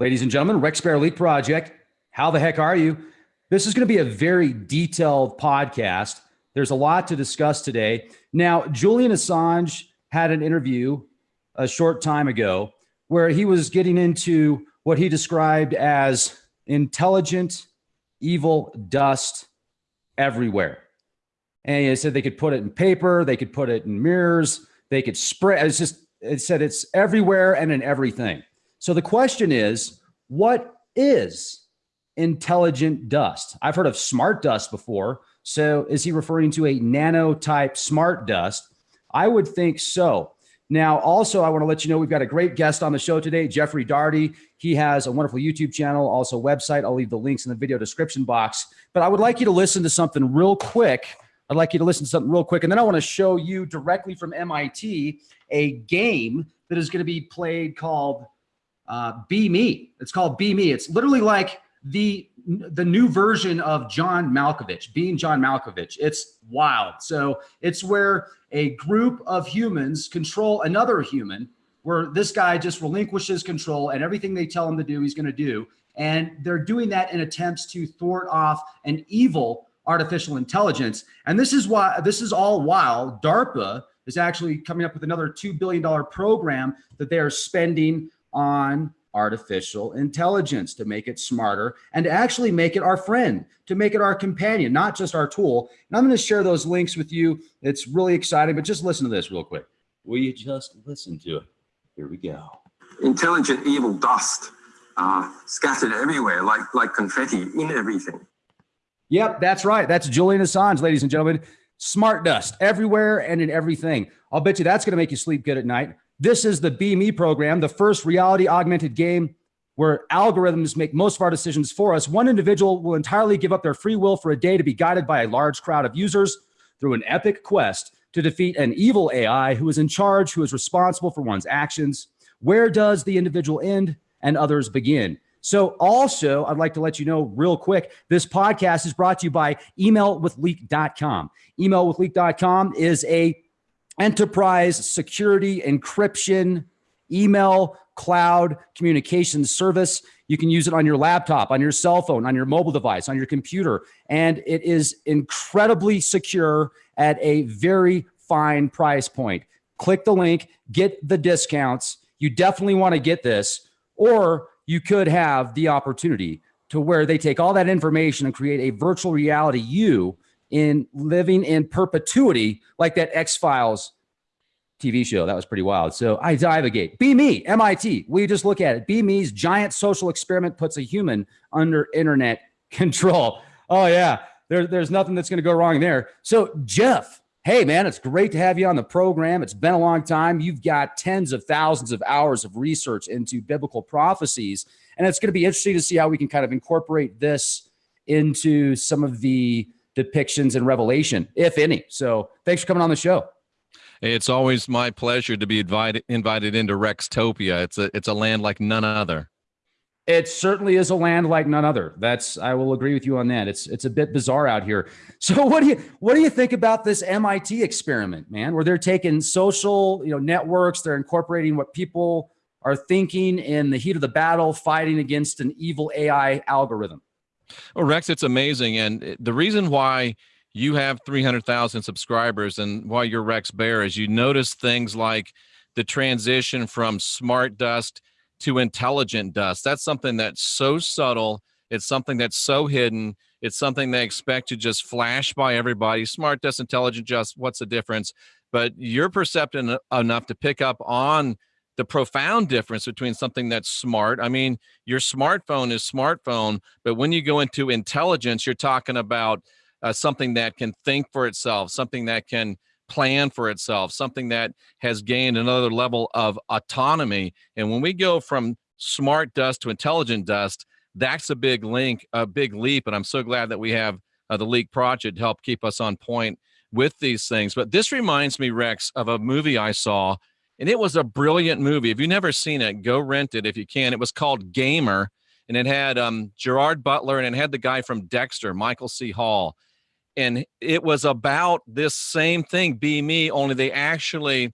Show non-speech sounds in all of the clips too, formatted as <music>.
Ladies and gentlemen, Rex Bear Elite Project. How the heck are you? This is going to be a very detailed podcast. There's a lot to discuss today. Now, Julian Assange had an interview a short time ago where he was getting into what he described as intelligent evil dust everywhere. And he said they could put it in paper, they could put it in mirrors, they could spread. It's just, it said it's everywhere and in everything. So the question is, what is intelligent dust? I've heard of smart dust before. So is he referring to a nano type smart dust? I would think so. Now, also, I want to let you know we've got a great guest on the show today, Jeffrey Darty. He has a wonderful YouTube channel, also website. I'll leave the links in the video description box. But I would like you to listen to something real quick. I'd like you to listen to something real quick. And then I want to show you directly from MIT a game that is going to be played called uh, Be Me. It's called Be Me. It's literally like the the new version of John Malkovich, being John Malkovich. It's wild. So it's where a group of humans control another human, where this guy just relinquishes control and everything they tell him to do, he's going to do. And they're doing that in attempts to thwart off an evil artificial intelligence. And this is why this is all while DARPA is actually coming up with another $2 billion program that they are spending on artificial intelligence to make it smarter and to actually make it our friend, to make it our companion, not just our tool. And I'm going to share those links with you. It's really exciting, but just listen to this real quick. Will you just listen to it? Here we go. Intelligent evil dust uh, scattered everywhere like, like confetti in everything. Yep, that's right. That's Julian Assange, ladies and gentlemen. Smart dust everywhere and in everything. I'll bet you that's going to make you sleep good at night. This is the Be Me program, the first reality augmented game where algorithms make most of our decisions for us. One individual will entirely give up their free will for a day to be guided by a large crowd of users through an epic quest to defeat an evil AI who is in charge, who is responsible for one's actions. Where does the individual end and others begin? So also, I'd like to let you know real quick, this podcast is brought to you by emailwithleak.com. Emailwithleak.com is a enterprise security encryption email cloud communication service. You can use it on your laptop, on your cell phone, on your mobile device, on your computer. And it is incredibly secure at a very fine price point. Click the link, get the discounts. You definitely want to get this, or you could have the opportunity to where they take all that information and create a virtual reality you in living in perpetuity, like that X Files TV show. That was pretty wild. So I divagate. Be me, MIT. We just look at it. Be me's giant social experiment puts a human under internet <laughs> control. Oh yeah, there, there's nothing that's going to go wrong there. So Jeff, hey man, it's great to have you on the program. It's been a long time. You've got tens of thousands of hours of research into biblical prophecies, and it's going to be interesting to see how we can kind of incorporate this into some of the depictions in Revelation, if any. So thanks for coming on the show. It's always my pleasure to be invited invited into Rextopia. It's a it's a land like none other. It certainly is a land like none other. That's I will agree with you on that. It's it's a bit bizarre out here. <laughs> So what do you what do you think about this MIT experiment, man? Where they're taking social, you know, networks, they're incorporating what people are thinking in the heat of the battle, fighting against an evil AI algorithm. Well, Rex, it's amazing. And eh, the reason why you have 300,000 subscribers and why you're Rex Bear is you notice things like the transition from smart dust to intelligent dust. That's something that's so subtle. It's something that's so hidden. It's something they expect to just flash by everybody. Smart dust, intelligent dust, what's the difference? But you're perceptive enough to pick up on the profound difference between something that's smart. I mean, your smartphone is smartphone, but when you go into intelligence, you're talking about uh, something that can think for itself, something that can plan for itself, something that has gained another level of autonomy. And when we go from smart dust to intelligent dust, that's a big link, a big leap. And I'm so glad that we have uh, the Leak Project to help keep us on point with these things. But this reminds me, Rex, of a movie I saw and it was a brilliant movie. If you've never seen it, go rent it if you can. It was called Gamer, and it had um, Gerard Butler and it had the guy from Dexter, Michael C. Hall, and it was about this same thing, Be Me, only they actually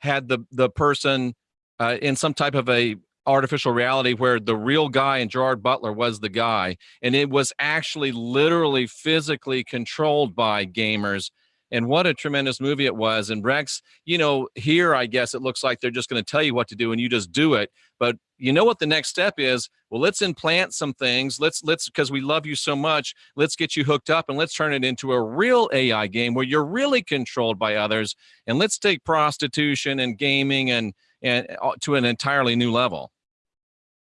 had the the person uh, in some type of a artificial reality where the real guy and Gerard Butler was the guy, and it was actually literally physically controlled by gamers. And what a tremendous movie it was. And Rex, you know, here I guess it looks like they're just going to tell you what to do and you just do it. But you know what the next step is? Well, let's implant some things. Let's let's because we love you so much. Let's get you hooked up and let's turn it into a real AI game where you're really controlled by others. And let's take prostitution and gaming and and uh, to an entirely new level.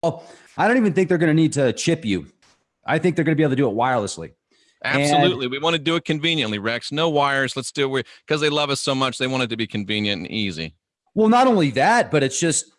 Oh, I don't even think they're going to need to chip you. I think they're going to be able to do it wirelessly. Absolutely. And we want to do it conveniently, Rex. No wires. Let's do it because they love us so much. They want it to be convenient and easy. Well, not only that, but it's just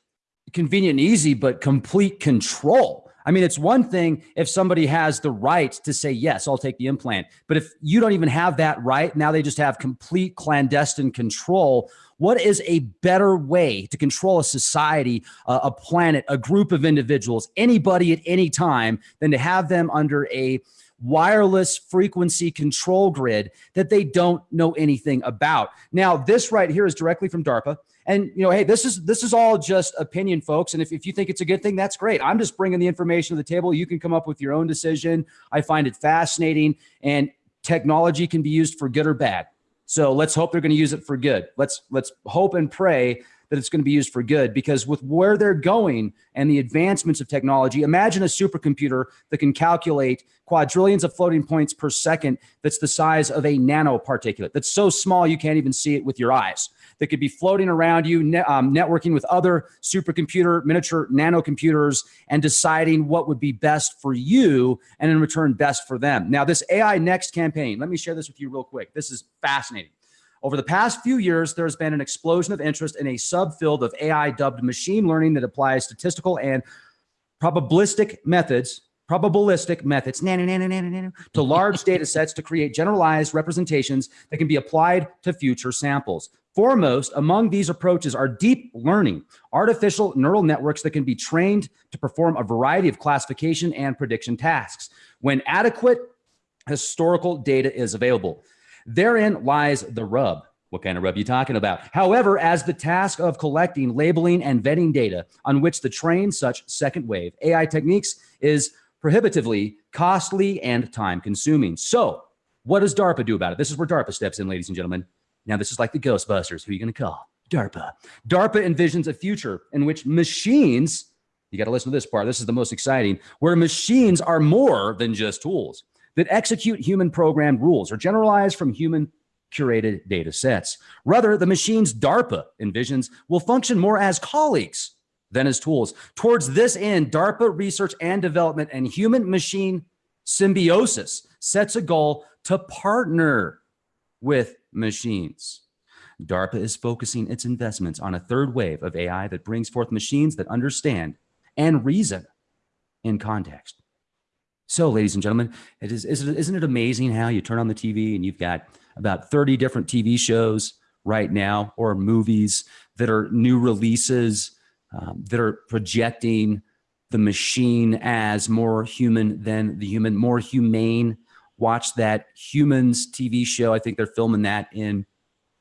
convenient and easy, but complete control. I mean, it's one thing if somebody has the right to say, yes, I'll take the implant. But if you don't even have that right, now they just have complete clandestine control. What is a better way to control a society, uh, a planet, a group of individuals, anybody at any time than to have them under a wireless frequency control grid that they don't know anything about. Now, this right here is directly from DARPA. And you know, hey, this is this is all just opinion, folks. And if, if you think it's a good thing, that's great. I'm just bringing the information to the table. You can come up with your own decision. I find it fascinating, and technology can be used for good or bad. So let's hope they're going to use it for good. Let's let's hope and pray that it's going to be used for good because with where they're going and the advancements of technology, imagine a supercomputer that can calculate quadrillions of floating points per second that's the size of a nanoparticulate. That's so small you can't even see it with your eyes. That could be floating around you, ne um, networking with other supercomputer, miniature nanocomputers, and deciding what would be best for you and in return best for them. Now, this AI Next campaign, let me share this with you real quick. This is fascinating. Over the past few years, there's been an explosion of interest in a subfield of AI dubbed machine learning that applies statistical and probabilistic methods probabilistic methods to large <laughs> data sets to create generalized representations that can be applied to future samples. Foremost among these approaches are deep learning, artificial neural networks that can be trained to perform a variety of classification and prediction tasks when adequate historical data is available. Therein lies the rub. What kind of rub you talking about? However, as the task of collecting, labeling, and vetting data on which to train such second wave AI techniques is prohibitively costly and time consuming. So what does DARPA do about it? This is where DARPA steps in, ladies and gentlemen. Now, this is like the Ghostbusters. Who are you going to call? DARPA. DARPA envisions a future in which machines, you got to listen to this part. This is the most exciting, where machines are more than just tools that execute human programmed rules or generalize from human curated data sets. Rather, the machines DARPA envisions will function more as colleagues than as tools. Towards this end, DARPA research and development and human machine symbiosis sets a goal to partner with machines. DARPA is focusing its investments on a third wave of AI that brings forth machines that understand and reason in context. So, ladies and gentlemen, it is, isn't it amazing how you turn on the TV and you've got about 30 different TV shows right now or movies that are new releases um, that are projecting the machine as more human than the human, more humane. Watch that humans TV show. I think they're filming that in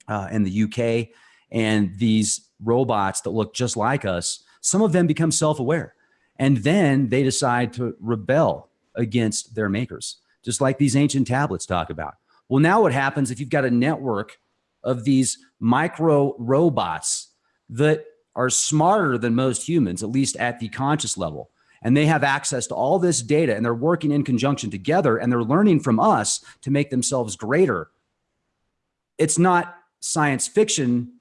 uh, in the UK, and these robots that look just like us. Some of them become self-aware, and then they decide to rebel against their makers, just like these ancient tablets talk about. Well, now what happens if you've got a network of these micro robots that are smarter than most humans, at least at the conscious level. And they have access to all this data and they're working in conjunction together and they're learning from us to make themselves greater. It's not science fiction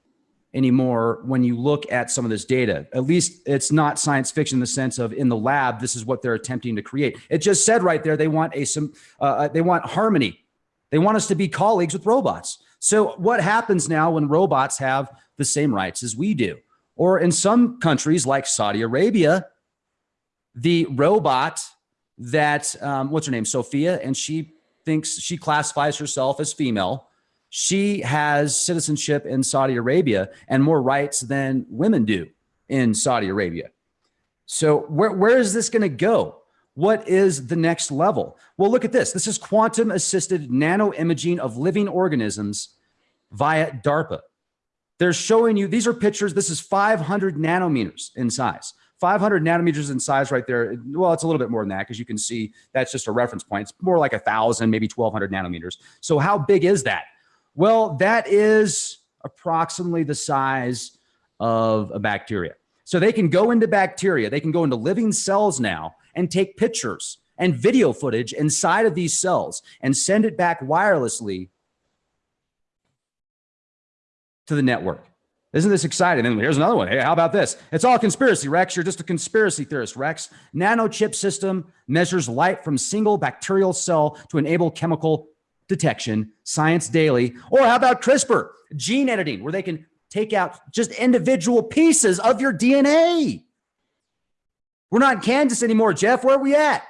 anymore when you look at some of this data. At least it's not science fiction in the sense of in the lab, this is what they're attempting to create. It just said right there, they want a some uh, uh they want harmony. They want us to be colleagues with robots. So what happens now when robots have the same rights as we do? Or in some countries like Saudi Arabia, the robot that, um, what's her name, Sophia, and she thinks she classifies herself as female. She has citizenship in Saudi Arabia and more rights than women do in Saudi Arabia. So where, where is this going to go? What is the next level? Well, look at this. This is quantum assisted nano imaging of living organisms via DARPA. They're showing you, these are pictures, this is 500 nanometers in size, 500 nanometers in size right there. Well, it's a little bit more than that because you can see that's just a reference point. It's more like a thousand, maybe 1200 nanometers. So how big is that? Well, that is approximately the size of a bacteria. So they can go into bacteria, they can go into living cells now and take pictures and video footage inside of these cells and send it back wirelessly to the network. Isn't this exciting? And here's another one. Hey, how about this? It's all conspiracy, Rex. You're just a conspiracy theorist, Rex. Nanochip system measures light from single bacterial cell to enable chemical detection, science daily. Or how about CRISPR, gene editing, where they can take out just individual pieces of your DNA? We're not in Kansas anymore, Jeff. Where are we at?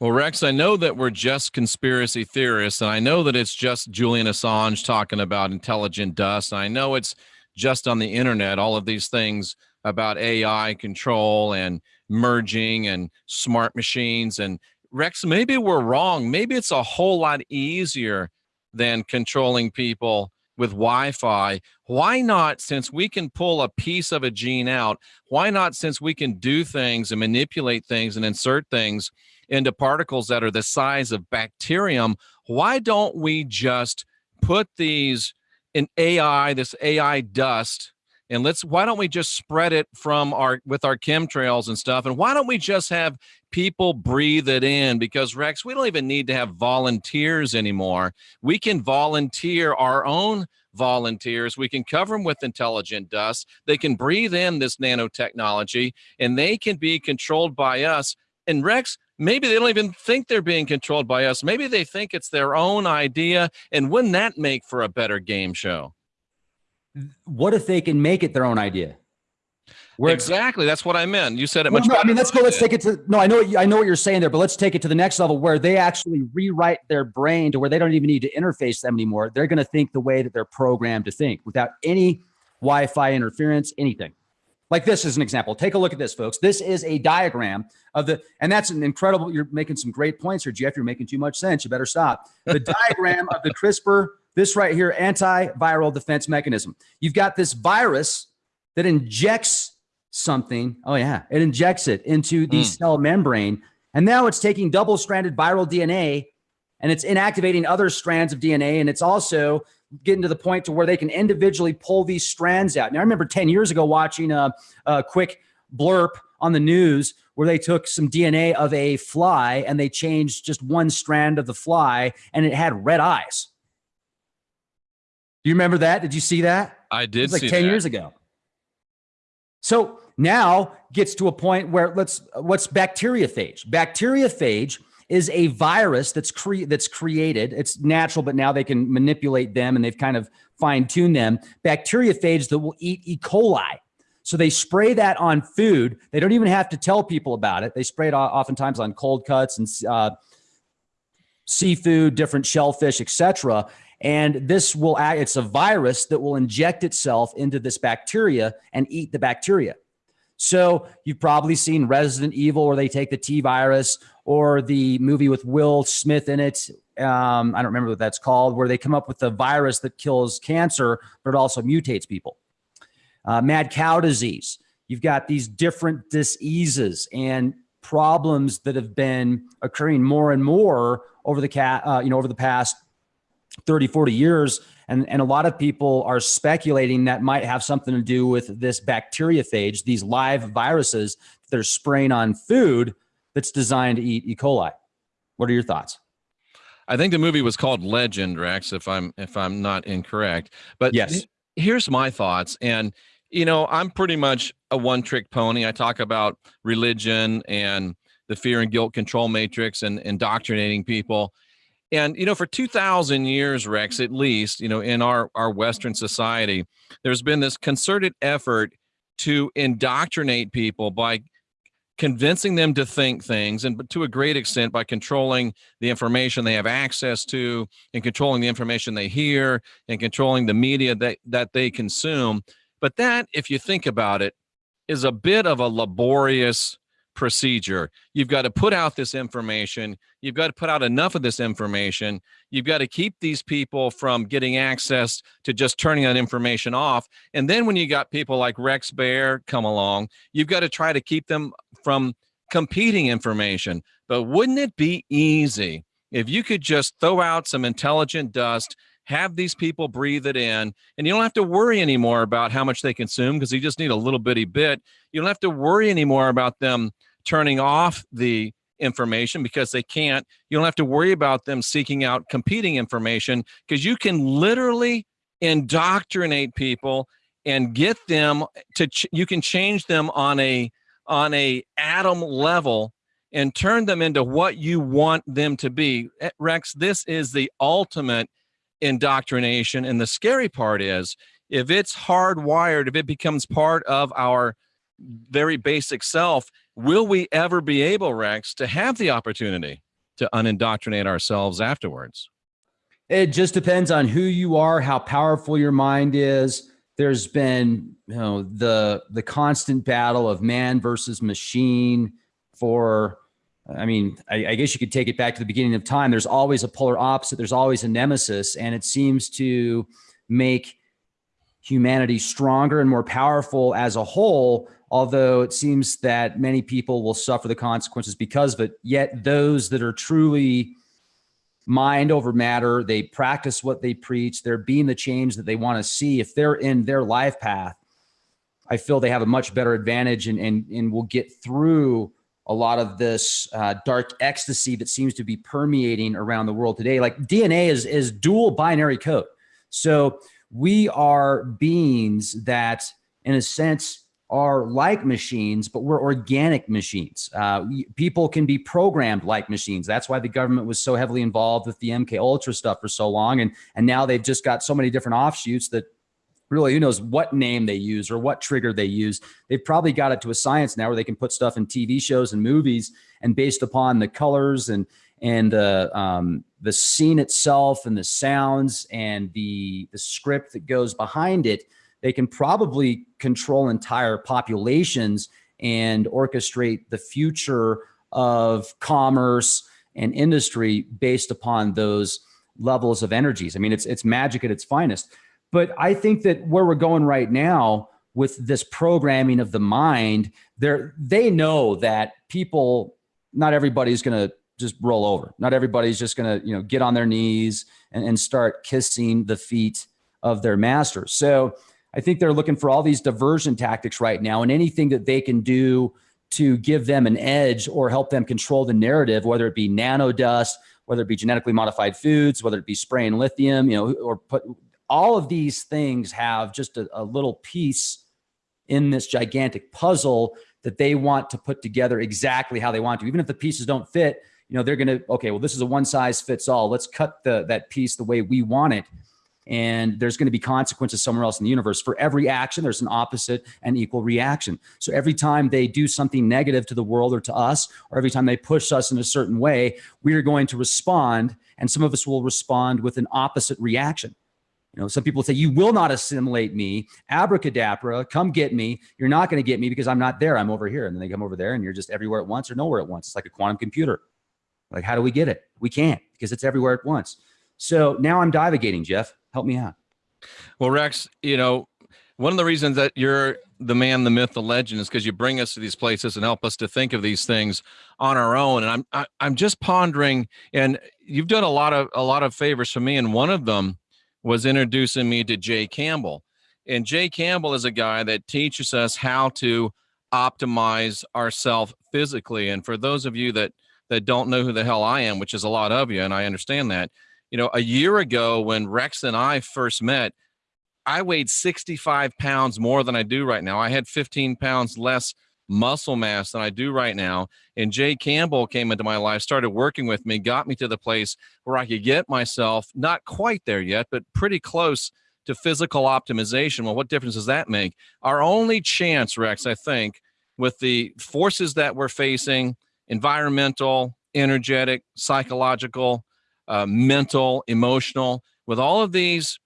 Well, Rex, I know that we're just conspiracy theorists, and I know that it's just Julian Assange talking about intelligent dust. And I know it's just on the internet, all of these things about AI control and merging and smart machines. And Rex, maybe we're wrong. Maybe it's a whole lot easier than controlling people with Wi-Fi. Why not, since we can pull a piece of a gene out, why not, since we can do things and manipulate things and insert things into particles that are the size of bacterium, why don't we just put these in AI, this AI dust, and let's why don't we just spread it from our with our chemtrails and stuff and why don't we just have people breathe it in because rex we don't even need to have volunteers anymore. We can volunteer our own volunteers we can cover them with intelligent dust they can breathe in this nanotechnology and they can be controlled by us. And rex maybe they don't even think they're being controlled by us maybe they think it's their own idea and wouldn't that make for a better game show what if they can make it their own idea? Where exactly. That's what I meant. You said it well, much. No, I mean, let's go. Let's take it to. No, I know. I know what you're saying there, but let's take it to the next level where they actually rewrite their brain to where they don't even need to interface them anymore. They're going to think the way that they're programmed to think without any Wi-Fi interference, anything. Like this is an example. Take a look at this, folks. This is a diagram of the, and that's an incredible. You're making some great points here, Jeff. You're making too much sense. You better stop. The diagram of the CRISPR this right here, antiviral defense mechanism. You've got this virus that injects something. Oh yeah, it injects it into the mm. cell membrane. And now it's taking double stranded viral DNA and it's inactivating other strands of DNA. And it's also getting to the point to where they can individually pull these strands out. Now, I remember 10 years ago watching a, a quick blurb on the news where they took some DNA of a fly and they changed just one strand of the fly and it had red eyes. Do you remember that? Did you see that? I did. like 10 that. years ago. So now gets to a point where let's what's bacteriophage? Bacteriophage is a virus that's cre- that's created. It's natural, but now they can manipulate them and they've kind of fine-tuned them. Bacteriophage that will eat E. coli. So they spray that on food. They don't even have to tell people about it. They spray it oftentimes on cold cuts and uh, seafood, different shellfish, etc. And this will act, it's a virus that will inject itself into this bacteria and eat the bacteria. So you've probably seen Resident Evil where they take the T virus or the movie with Will Smith in it. Um, I don't remember what that's called, where they come up with a virus that kills cancer, but it also mutates people. Uh, mad cow disease. You've got these different diseases and problems that have been occurring more and more over the cat, uh, you know, over the past 30, 40 years. And, and a lot of people are speculating that might have something to do with this bacteriophage, these live viruses that are spraying on food that's designed to eat E. coli. What are your thoughts? I think the movie was called Legend, Rex, if I'm if I'm not incorrect. But yes, here's my thoughts. And you know, I'm pretty much a one-trick pony. I talk about religion and the fear and guilt control matrix and indoctrinating people. And, you know, for 2000 years, Rex, at least, you know, in our, our Western society, there's been this concerted effort to indoctrinate people by convincing them to think things and to a great extent by controlling the information they have access to and controlling the information they hear and controlling the media that, that they consume. But that, if you think about it, is a bit of a laborious procedure. You've got to put out this information. You've got to put out enough of this information. You've got to keep these people from getting access to just turning that information off. And then when you got people like Rex Bear come along, you've got to try to keep them from competing information. But wouldn't it be easy if you could just throw out some intelligent dust have these people breathe it in and you don't have to worry anymore about how much they consume because you just need a little bitty bit. You don't have to worry anymore about them turning off the information because they can't. You don't have to worry about them seeking out competing information because you can literally indoctrinate people and get them to you can change them on a on a atom level and turn them into what you want them to be. Eh, rex this is the ultimate indoctrination. And the scary part is if it's hardwired, if it becomes part of our very basic self, will we ever be able, Rex, to have the opportunity to unindoctrinate ourselves afterwards? It just depends on who you are, how powerful your mind is. There's been, you know, the the constant battle of man versus machine for I mean, I, I, guess you could take it back to the beginning of time. There's always a polar opposite. There's always a nemesis, and it seems to make humanity stronger and more powerful as a whole. Although it seems that many people will suffer the consequences because of it. Yet those that are truly mind over matter, they practice what they preach. They're being the change that they want to see. If they're in their life path, I feel they have a much better advantage and and and will get through a lot of this uh, dark ecstasy that seems to be permeating around the world today. Like DNA is is dual binary code. So we are beings that, in a sense, are like machines, but we're organic machines. Uh, people can be programmed like machines. That's why the government was so heavily involved with the MK Ultra stuff for so long, and and now they've just got so many different offshoots that really who knows what name they use or what trigger they use. They've probably got it to a science now where they can put stuff in TV shows and movies and based upon the colors and and the um, the scene itself and the sounds and the the script that goes behind it, they can probably control entire populations and orchestrate the future of commerce and industry based upon those levels of energies. I mean, it's it's magic at its finest. But I think that where we're going right now with this programming of the mind, they're, they know that people, not everybody's going to just roll over. Not everybody's just going to, you know, get on their knees and, and start kissing the feet of their master. So I think they're looking for all these diversion tactics right now and anything that they can do to give them an edge or help them control the narrative, whether it be nano dust, whether it be genetically modified foods, whether it be spraying lithium, you know, or put all of these things have just a, a little piece in this gigantic puzzle that they want to put together exactly how they want to. Even if the pieces don't fit, you know, they're going to, okay, well, this is a one size fits all. Let's cut the, that piece the way we want it. And there's going to be consequences somewhere else in the universe. For every action, there's an opposite and equal reaction. So every time they do something negative to the world or to us, or every time they push us in a certain way, we are going to respond. And some of us will respond with an opposite reaction. You know, some people say, you will not assimilate me. Abracadabra, come get me. You're not going to get me because I'm not there. I'm over here. And then they come over there and you're just everywhere at once or nowhere at once. It's like a quantum computer. Like, how do we get it? We can't because it's everywhere at once. So now I'm divagating, Jeff. Help me out. Well, Rex, you know, one of the reasons that you're the man, the myth, the legend is because you bring us to these places and help us to think of these things on our own. And I'm I, am i am just pondering, and you've done a lot of a lot of favors for me, and one of them was introducing me to Jay Campbell. And Jay Campbell is a guy that teaches us how to optimize ourselves physically. And for those of you that that don't know who the hell I am, which is a lot of you, and I understand that, you know, a year ago when Rex and I first met, I weighed 65 pounds more than I do right now. I had 15 pounds less muscle mass than I do right now. And Jay Campbell came into my life, started working with me, got me to the place where I could get myself not quite there yet, but pretty close to physical optimization. Well, what difference does that make? Our only chance, Rex, I think, with the forces that we're facing environmental, energetic, psychological, uh, mental, emotional with all of these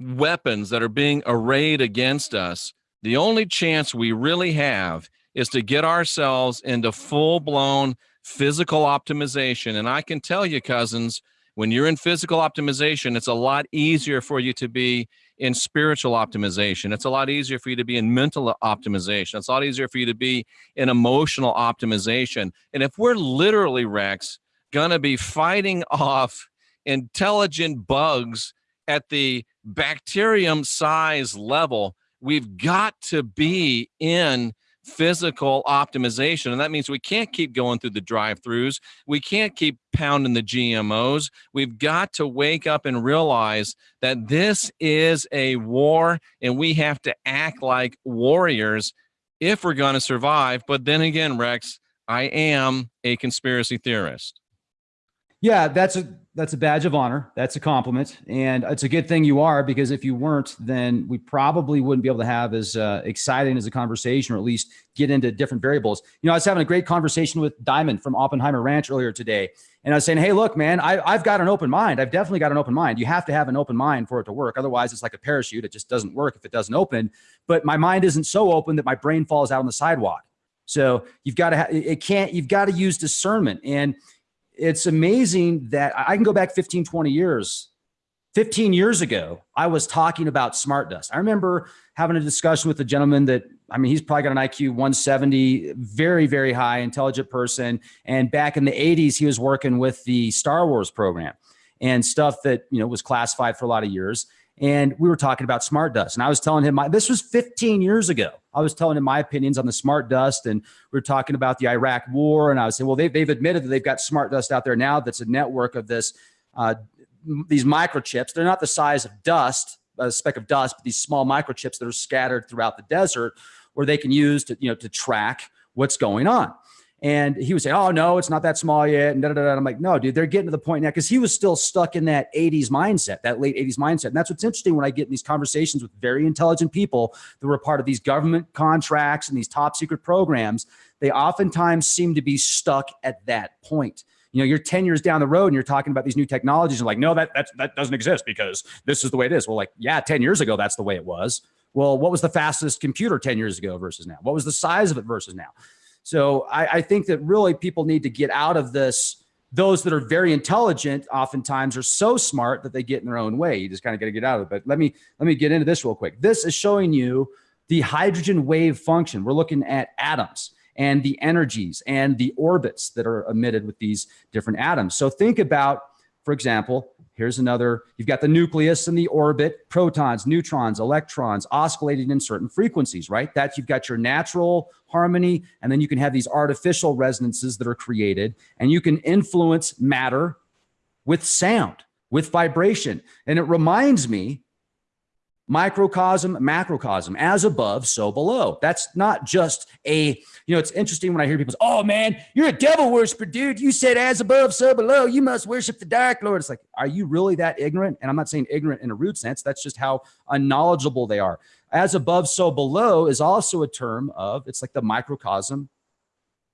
weapons that are being arrayed against us the only chance we really have is to get ourselves into full blown physical optimization. And I can tell you, cousins, when you're in physical optimization, it's a lot easier for you to be in spiritual optimization. It's a lot easier for you to be in mental optimization. It's a lot easier for you to be in emotional optimization. And if we're literally, Rex, going to be fighting <laughs> off intelligent bugs at the bacterium size level, we've got to be in physical optimization. And that means we can't keep going through the drive throughs. We can't keep pounding the GMOs. We've got to wake up and realize that this is a war and we have to act like warriors if we're going to survive. But then again, Rex, I am a conspiracy theorist. Yeah, that's a that's a badge of honor. That's a compliment, and it's a good thing you are because if you weren't, then we probably wouldn't be able to have as uh, exciting as a conversation, or at least get into different variables. You know, I was having a great conversation with Diamond from Oppenheimer Ranch earlier today, and I was saying, "Hey, look, man, I, I've got an open mind. I've definitely got an open mind. You have to have an open mind for it to work. Otherwise, it's like a parachute; it just doesn't work if it doesn't open. But my mind isn't so open that my brain falls out on the sidewalk. So you've got to, ha- it can't. You've got to use discernment and." It's amazing that I can go back 15, 20 years. 15 years ago, I was talking about smart dust. I remember having a discussion with a gentleman that, I mean, he's probably got an IQ 170, very, very high, intelligent person. And back in the 80s, he was working with the Star Wars program and stuff that, you know, was classified for a lot of years and we were talking about smart dust. And i was telling him my, this was 15 years ago. I was telling him my opinions on the smart dust and we were talking about the iraq war. And i was saying well they've, they've admitted that they've got smart dust out there now that's a network of this uh, these microchips. They're not the size of dust a speck of dust but these small microchips that are scattered throughout the desert where they can use to you know to track what's going on and he would say, Oh, no, it's not that small yet. And da, da, da. I'm like, No, dude, they're getting to the point now because he was still stuck in that 80s mindset, that late 80s mindset. And that's what's interesting when I get in these conversations with very intelligent people that were part of these government contracts and these top secret programs. They oftentimes seem to be stuck at that point. You know, you're 10 years down the road and you're talking about these new technologies and like, no, that, that, that doesn't exist because this is the way it is. Well, like, yeah, 10 years ago, that's the way it was. Well, what was the fastest computer 10 years ago versus now? What was the size of it versus now? So I, I think that really people need to get out of this. Those that are very intelligent oftentimes are so smart that they get in their own way. You just kind of got to get out of it. But let me let me get into this real quick. This is showing you the hydrogen wave function. We're looking at atoms and the energies and the orbits that are emitted with these different atoms. So think about, for example, Here's another, you've got the nucleus and the orbit, protons, neutrons, electrons oscillating in certain frequencies, right? That you've got your natural harmony, and then you can have these artificial resonances that are created, and you can influence matter with sound, with vibration. And it reminds me microcosm, macrocosm, as above, so below. That's not just a, you know, it's interesting when I hear people say, oh man, you're a devil worshiper, dude. You said as above, so below. You must worship the dark lord. It's like, are you really that ignorant? And I'm not saying ignorant in a rude sense. That's just how unknowledgeable they are. As above, so below is also a term of, it's like the microcosm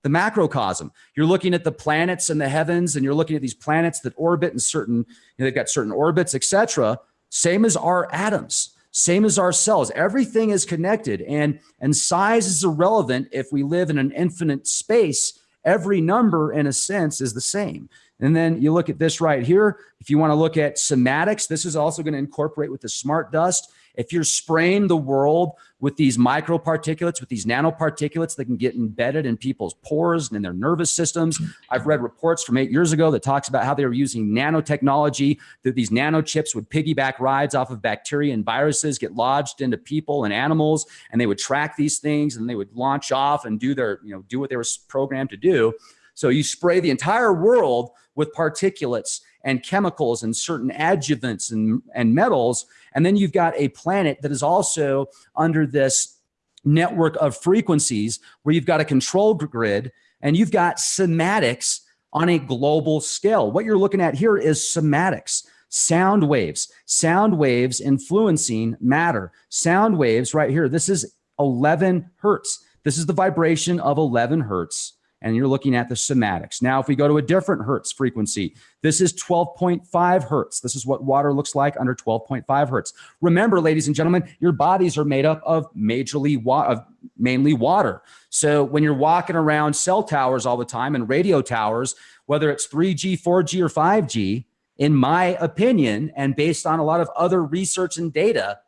the macrocosm. You're looking at the planets and the heavens, and you're looking at these planets that orbit in certain, you know, they've got certain orbits, etc. Same as our atoms same as our cells everything is connected and and size is irrelevant if we live in an infinite space. Every number in a sense is the same. And then you look at this right here. If you want to look at cymatics this is also going to incorporate with the smart dust. If you're spraying the world with these microparticulates, with these nanoparticulates that can get embedded in people's pores and in their nervous systems, mm-hmm. I've read reports from eight years ago that talks about how they were using nanotechnology, that these nanochips would piggyback rides off of bacteria and viruses, get lodged into people and animals, and they would track these things and they would launch off and do their, you know, do what they were programmed to do. So you spray the entire world with particulates and chemicals and certain adjuvants and, and metals. And then you've got a planet that is also under this network of frequencies where you've got a control grid and you've got cymatics on a global scale. What you're looking at here is cymatics, sound waves, sound waves influencing matter. Sound waves right here. This is 11 hertz. This is the vibration of 11 hertz and you're looking at the cymatics. Now, if we go to a different hertz frequency, this is 12.5 hertz. This is what water looks like under 12.5 hertz. Remember, ladies and gentlemen, your bodies are made up of majorly wa- of mainly water. So when you're walking around cell towers all the time and radio towers, whether it's 3G, 4G, or 5G, in my opinion, and based on a lot of other research and data,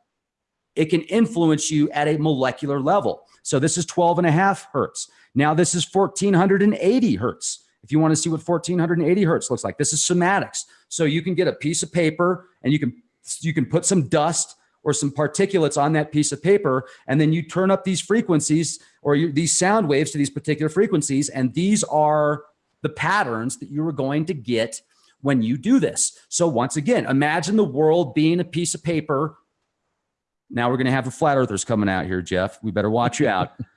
it can influence you at a molecular level. So this is 12 and a half hertz. Now this is 1480 hertz. If you want to see what 1480 hertz looks like, this is cymatics. So you can get a piece of paper and you can you can put some dust or some particulates on that piece of paper, and then you turn up these frequencies or you, these sound waves to these particular frequencies, and these are the patterns that you are going to get when you do this. So once again, imagine the world being a piece of paper. Now we're going to have the flat earthers coming out here, Jeff. We better watch you out. <laughs>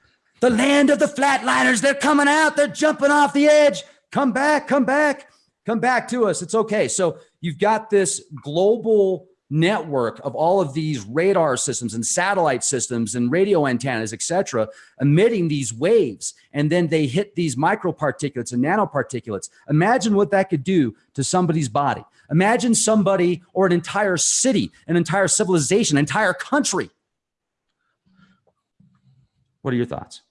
the land of the flatliners, they're coming out. They're jumping off the edge. Come back, come back, come back to us. It's okay. So you've got this global network of all of these radar systems and satellite systems and radio antennas, et cetera, emitting these waves. And then they hit these microparticulates and nanoparticulates. Imagine what that could do to somebody's body. Imagine somebody or an entire city, an entire civilization, an entire country. What are your thoughts?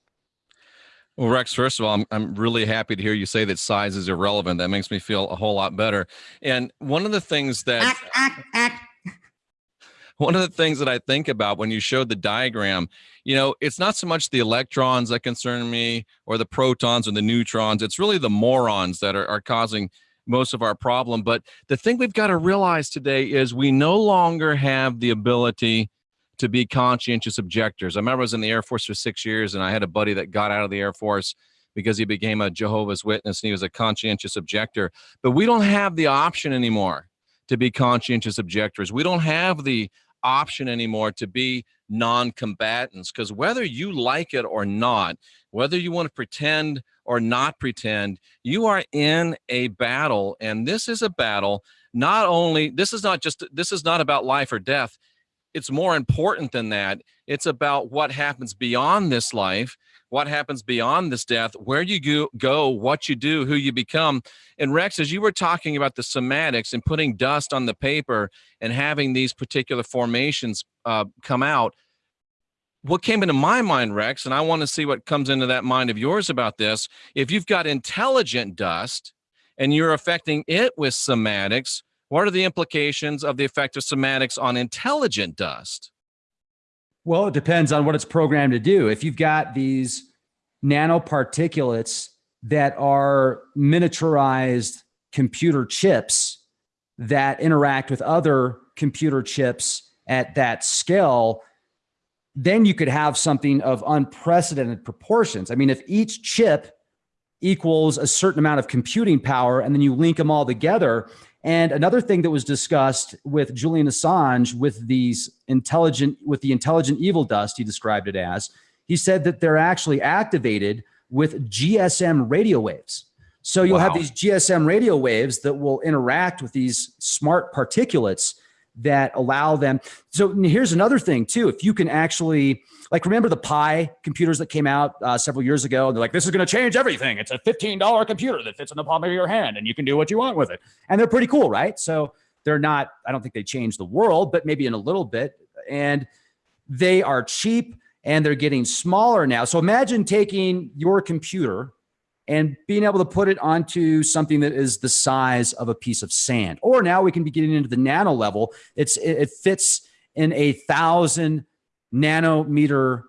Well, Rex, first of all, I'm, I'm really happy to hear you say that size is irrelevant. That makes me feel a whole lot better. And one of the things that one of the things that I think about when you showed the diagram, you know, it's not so much the electrons that concern me or the protons or the neutrons. It's really the morons that are, are causing most of our problem. But the thing we've got to realize today is we no longer have the ability to be conscientious objectors. I remember I was in the Air Force for six years and I had a buddy that got out of the Air Force because he became a Jehovah's Witness and he was a conscientious objector. But we don't have the option anymore to be conscientious objectors. We don't have the option anymore to be non-combatants because whether you like it or not whether you want to pretend or not pretend you are in a battle and this is a battle not only this is not just this is not about life or death it's more important than that it's about what happens beyond this life what happens beyond this death, where you go, what you do, who you become. And Rex, as you were talking about the cymatics and putting dust on the paper and having these particular formations uh, come out, what came into my mind, Rex, and I want to see what comes into that mind of yours about this. If you've got intelligent dust and you're affecting it with cymatics, what are the implications of the effect of cymatics on intelligent dust? Well, it depends on what it's programmed to do. If you've got these nanoparticulates that are miniaturized computer chips that interact with other computer chips at that scale, then you could have something of unprecedented proportions. I mean, if each chip equals a certain amount of computing power and then you link them all together, and another thing that was discussed with Julian Assange with these intelligent, with the intelligent evil dust, he described it as, he said that they're actually activated with GSM radio waves. So you'll wow. have these GSM radio waves that will interact with these smart particulates that allow them. So here's another thing too. If you can actually, like, remember the Pi computers that came out uh, several years ago? And they're like, this is going to change everything. It's a $15 computer that fits in the palm of your hand and you can do what you want with it. And they're pretty cool, right? So they're not, I don't think they change the world, but maybe in a little bit. And they are cheap and they're getting smaller now. So imagine taking your computer and being able to put it onto something that is the size of a piece of sand. Or now we can be getting into the nano level. It's it fits in a thousand nanometer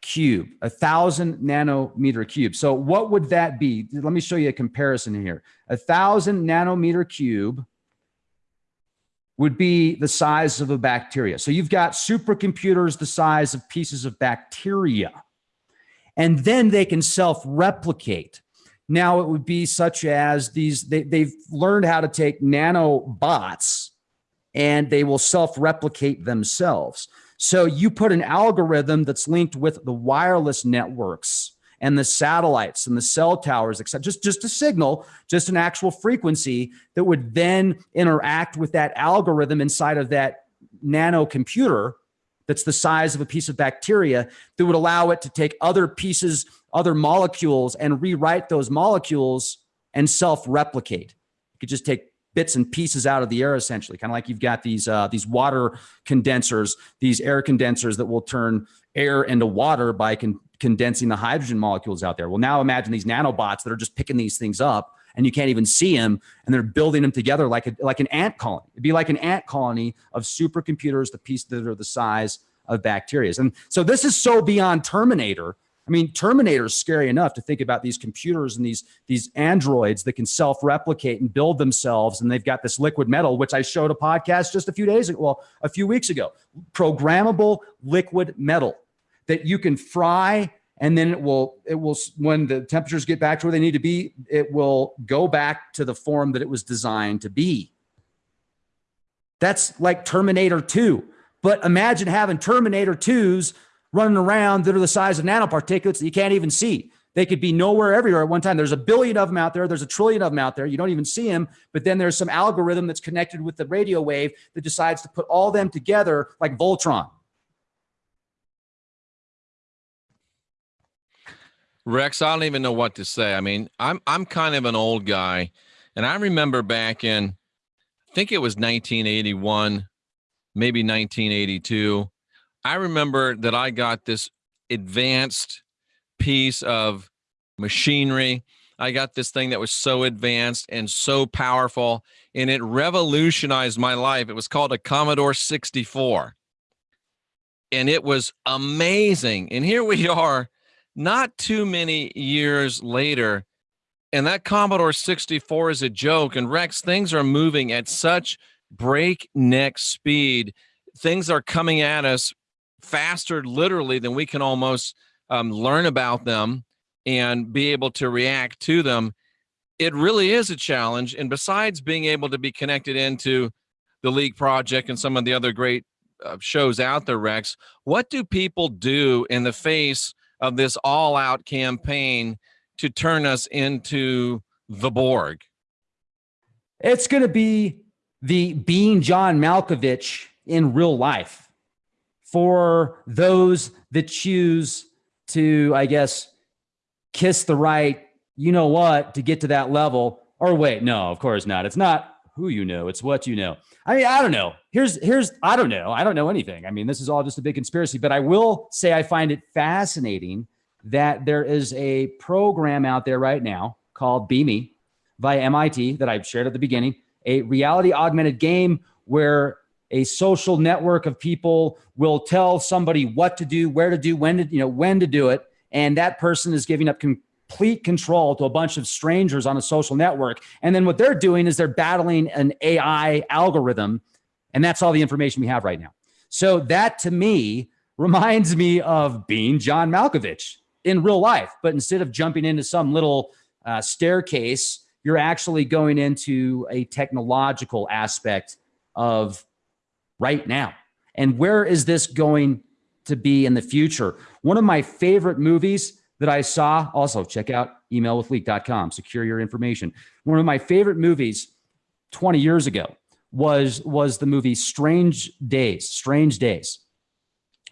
cube, a thousand nanometer cube. So what would that be? Let me show you a comparison here. A thousand nanometer cube would be the size of a bacteria. So you've got supercomputers the size of pieces of bacteria. And then they can self-replicate. Now it would be such as these, they, they've learned how to take nanobots and they will self-replicate themselves. So you put an algorithm that's linked with the wireless networks and the satellites and the cell towers, etc. Just, just a signal, just an actual frequency that would then interact with that algorithm inside of that nano computer that's the size of a piece of bacteria that would allow it to take other pieces other molecules and rewrite those molecules and self-replicate. You could just take bits and pieces out of the air essentially kind of like you've got these uh, these water condensers these air condensers that will turn air into water by con condensing the hydrogen molecules out there. Well now imagine these nanobots that are just picking these things up and you can't even see them and they're building them together like a, like an ant colony. It'd be like an ant colony of supercomputers the pieces that are the size of bacteria. And so this is so beyond terminator I mean, Terminator is scary enough to think about these computers and these these androids that can self-replicate and build themselves, and they've got this liquid metal, which I showed a podcast just a few days ago, well, a few weeks ago, programmable liquid metal that you can fry, and then it will it will when the temperatures get back to where they need to be, it will go back to the form that it was designed to be. That's like Terminator 2. But imagine having Terminator 2s running around that are the size of nanoparticulates that you can't even see. They could be nowhere everywhere at one time. There's a billion of them out there. There's a trillion of them out there. You don't even see them. But then there's some algorithm that's connected with the radio wave that decides to put all them together like Voltron. Rex, I don't even know what to say. I mean, I'm I'm kind of an old guy, and I remember back in, I think it was 1981, maybe 1982 I remember that I got this advanced piece of machinery. I got this thing that was so advanced and so powerful, and it revolutionized my life. It was called a Commodore 64. And it was amazing. And here we <laughs> are, not too many years later, and that Commodore 64 is a joke. And Rex, things are moving at such breakneck speed. Things are coming at us faster literally than we can almost um, learn about them and be able to react to them. It really is a challenge and besides being able to be connected into the Leak Project and some of the other great uh, shows out there rex what do people do in the face of this all-out campaign to turn us into the borg? It's going to be the being john malkovich in real life for those that choose to, I guess, kiss the right, you know what, to get to that level. Or wait, no, of course not. It's not who you know, it's what you know. I mean, I don't know. Here's, here's, I don't know. I don't know anything. I mean, this is all just a big conspiracy, but I will say I find it fascinating that there is a program out there right now called BeeMe by MIT that I've shared at the beginning, a reality augmented game where a social network of people will tell somebody what to do, where to do, when to, you know, when to do it. And that person is giving up complete control to a bunch of strangers on a social network. And then what they're doing is they're battling an AI algorithm. And that's all the information we have right now. So that to me reminds me of being John Malkovich in real life. But instead of jumping into some little uh, staircase, you're actually going into a technological aspect of right now. And where is this going to be in the future? One of my favorite movies that I saw, also check out emailwithleak.com, secure your information. One of my favorite movies 20 years ago was, was the movie Strange Days, Strange Days.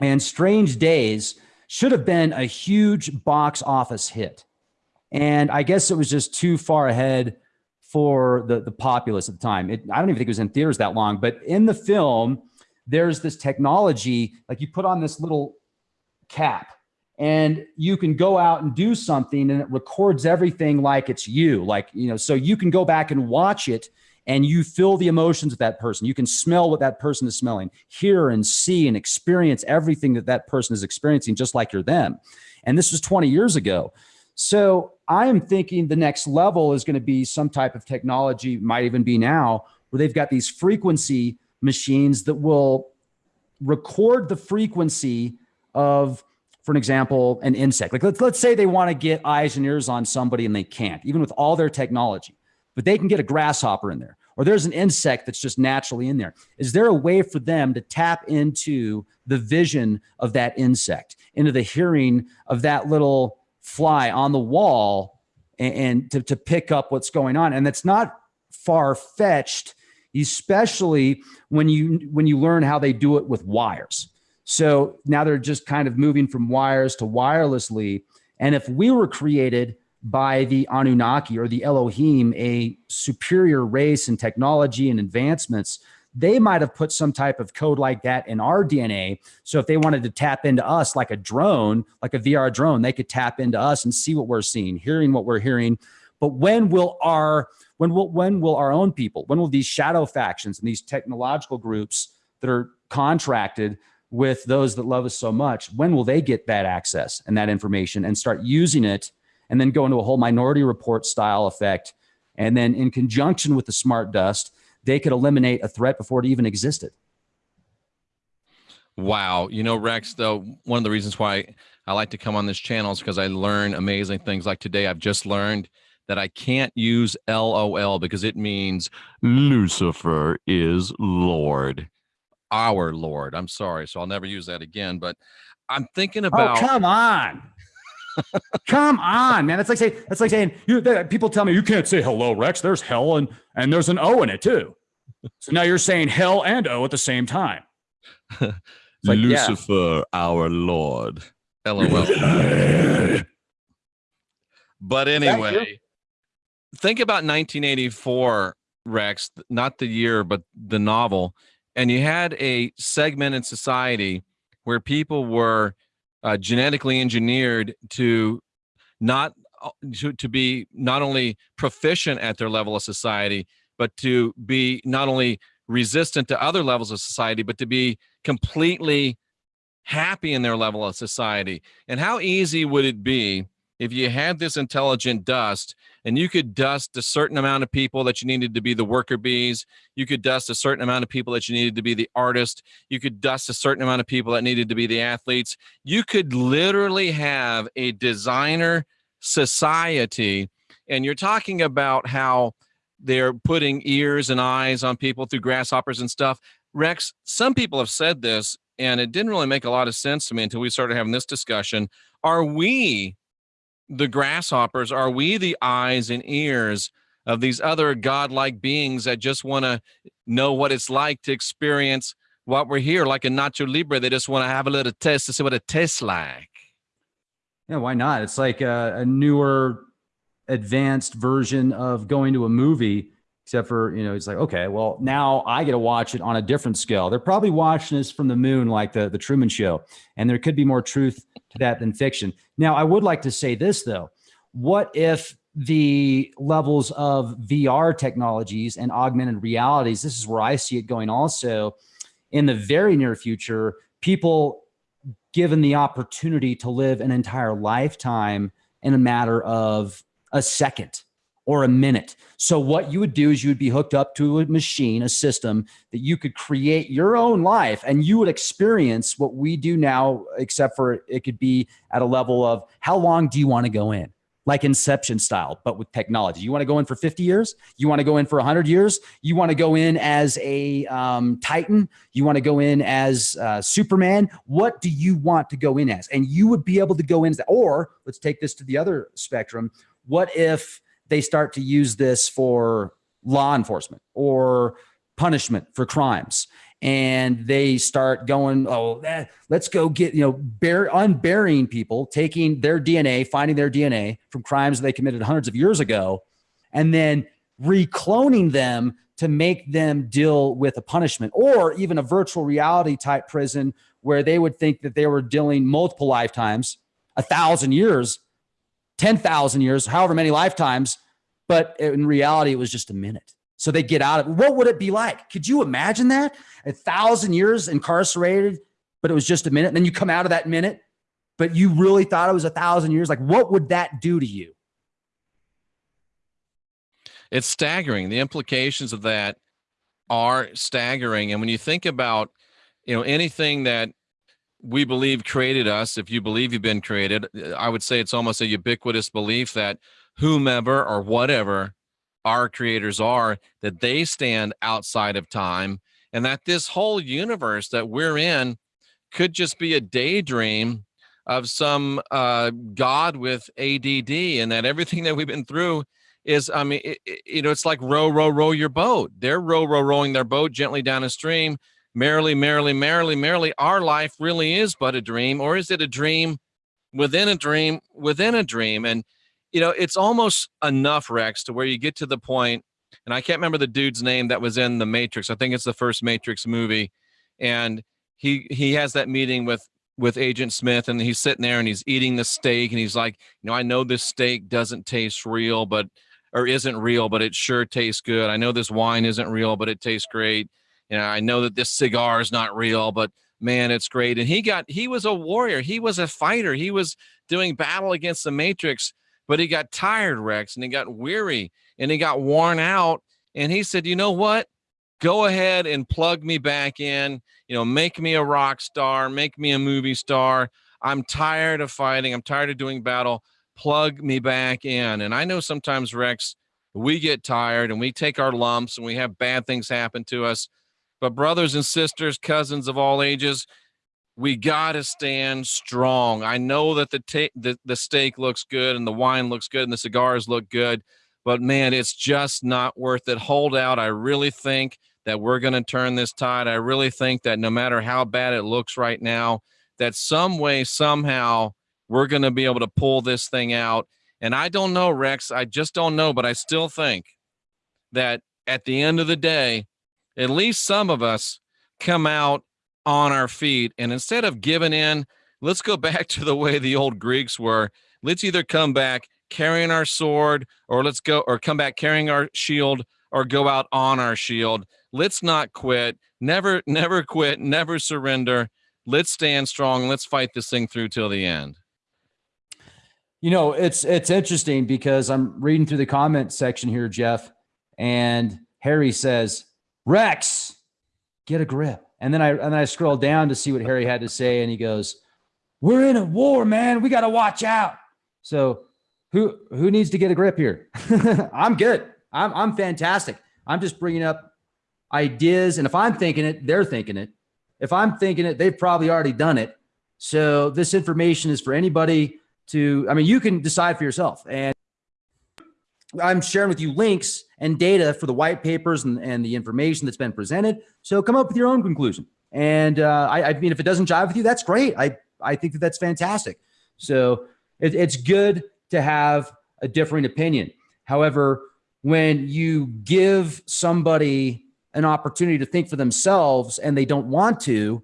And Strange Days should have been a huge box office hit. And I guess it was just too far ahead for the, the populace at the time. It, I don't even think it was in theaters that long, but in the film, there's this technology, like you put on this little cap and you can go out and do something and it records everything like it's you, like, you know, so you can go back and watch it and you feel the emotions of that person. You can smell what that person is smelling, hear and see and experience everything that that person is experiencing, just like you're them. And this was 20 years ago. So I am thinking the next level is going to be some type of technology, might even be now, where they've got these frequency machines that will record the frequency of, for an example, an insect. Like let's, let's say they want to get eyes and ears on somebody and they can't, even with all their technology, but they can get a grasshopper in there or there's an insect that's just naturally in there. Is there a way for them to tap into the vision of that insect, into the hearing of that little fly on the wall and, and to, to pick up what's going on. And that's not far fetched, especially when you, when you learn how they do it with wires. So now they're just kind of moving from wires to wirelessly. And if we were created by the Anunnaki or the Elohim, a superior race in technology and advancements, they might have put some type of code like that in our DNA. So if they wanted to tap into us like a drone, like a VR drone, they could tap into us and see what we're seeing, hearing what we're hearing. But when will our when will when will our own people, when will these shadow factions and these technological groups that are contracted with those that love us so much, when will they get that access and that information and start using it and then go into a whole minority report style effect? And then in conjunction with the smart dust, they could eliminate a threat before it even existed. Wow. You know, Rex, though, one of the reasons why I like to come on this channel is because I learn amazing things. Like today, I've just learned that I can't use LOL because it means Lucifer is Lord, our Lord. I'm sorry. So I'll never use that again. But I'm thinking oh, about. Oh, come on. Come on, man. That's like saying, that's like saying, you, people tell me you can't say hello, Rex. There's hell and, and there's an O in it too. So now you're saying hell and O at the same time. <laughs> Like, Lucifer, yeah. our Lord. LOL. <laughs> but anyway, think about 1984, Rex, not the year, but the novel. And you had a segment in society where people were uh, genetically engineered to not uh, to, to be not only proficient at their level of society, but to be not only resistant to other levels of society, but to be completely happy in their level of society. And how easy would it be if you had this intelligent dust and you could dust a certain amount of people that you needed to be the worker bees you could dust a certain amount of people that you needed to be the artist you could dust a certain amount of people that needed to be the athletes you could literally have a designer society. And you're talking about how they're putting ears and eyes on people through grasshoppers and stuff. Rex some people have said this and it didn't really make a lot of sense to me until we started having this discussion. Are we the grasshoppers? Are we the eyes and ears of these other godlike beings that just want to know what it's like to experience what we're here, like a Nacho Libre? They just want to have a little test to see what it tastes like. Yeah, why not? It's like a, a newer, advanced version of going to a movie except for you know it's like okay well now i get to watch it on a different scale. They're probably watching this from the moon like the, the truman show and there could be more truth to that than fiction. Now i would like to say this though. What if the levels of vr technologies and augmented realities this is where i see it going also in the very near future people given the opportunity to live an entire lifetime in a matter of a second or a minute. So what you would do is you would be hooked up to a machine, a system that you could create your own life and you would experience what we do now, except for it could be at a level of how long do you want to go in? Like Inception style, but with technology. You want to go in for 50 years? You want to go in for 100 years? You want to go in as a um, Titan? You want to go in as uh, Superman? What do you want to go in as? And you would be able to go in, or let's take this to the other spectrum. What if they start to use this for law enforcement or punishment for crimes. And they start going oh eh, let's go get you know bear unburying people taking their dna finding their dna from crimes they committed hundreds of years ago and then recloning them to make them deal with a punishment or even a virtual reality type prison where they would think that they were dealing multiple lifetimes a thousand years 10,000 years however many lifetimes but in reality, it was just a minute. So they get out of. What would it be like? Could you imagine that? A thousand years incarcerated, but it was just a minute. And then you come out of that minute, but you really thought it was a thousand years. Like, what would that do to you? It's staggering. The implications of that are staggering. And when you think about, you know, anything that we believe created us, if you believe you've been created, I would say it's almost a ubiquitous belief that whomever or whatever our creators are, that they stand outside of time and that this whole universe that we're in could just be a daydream of some uh, God with ADD and that everything that we've been through is, I mean, it, it, you know, it's like row, row, row your boat. They're row, row, rowing their boat gently down a stream, merrily, merrily, merrily, merrily. Our life really is but a dream, or is it a dream within a dream, within a dream. And, you know, it's almost enough, Rex, to where you get to the point, and I can't remember the dude's name that was in the Matrix. I think it's the first Matrix movie. And he he has that meeting with with Agent Smith and he's sitting there and he's eating the steak and he's like, you know, I know this steak doesn't taste real, but or isn't real, but it sure tastes good. I know this wine isn't real, but it tastes great. You I know that this cigar is not real, but man, it's great. And he got he was a warrior, he was a fighter, he was doing battle against the Matrix, but he got tired, Rex, and he got weary and he got worn out. And he said, you know what? Go ahead and plug me back in, you know, make me a rock star, make me a movie star. I'm tired of fighting, I'm tired of doing battle. Plug me back in. And I know sometimes, Rex, we get tired and we take our lumps and we have bad things happen to us but brothers and sisters, cousins of all ages, we got to stand strong. I know that the, the the steak looks good and the wine looks good and the cigars look good, but man, it's just not worth it. Hold out. I really think that we're going to turn this tide. I really think that no matter how bad it looks right now, that some way, somehow, we're going to be able to pull this thing out. And I don't know, Rex. I just don't know, but I still think that at the end of the day, at least some of us come out on our feet. And instead of giving in, let's go <laughs> back to the way the old Greeks were. Let's either come back carrying our sword or let's go or come back carrying our shield or go out on our shield. Let's not quit. Never, <laughs> never quit. Never surrender. Let's stand strong. Let's fight this thing through till the end. You know, it's it's interesting because I'm reading through the comment section here, Jeff, and Harry says, Rex, get a grip. And then I and then I scroll down to see what Harry had to say, and he goes, "We're in a war, man. We got to watch out." So, who who needs to get a grip here? <laughs> I'm good. I'm I'm fantastic. I'm just bringing up ideas, and if I'm thinking it, they're thinking it. If I'm thinking it, they've probably already done it. So this information is for anybody to. I mean, you can decide for yourself, and I'm sharing with you links and data for the white papers and, and the information that's been presented. So come up with your own conclusion. And uh, I, I, mean, if it doesn't jive with you, that's great. I, I think that that's fantastic. So it, it's good to have a differing opinion. However, when you give somebody an opportunity to think for themselves and they don't want to,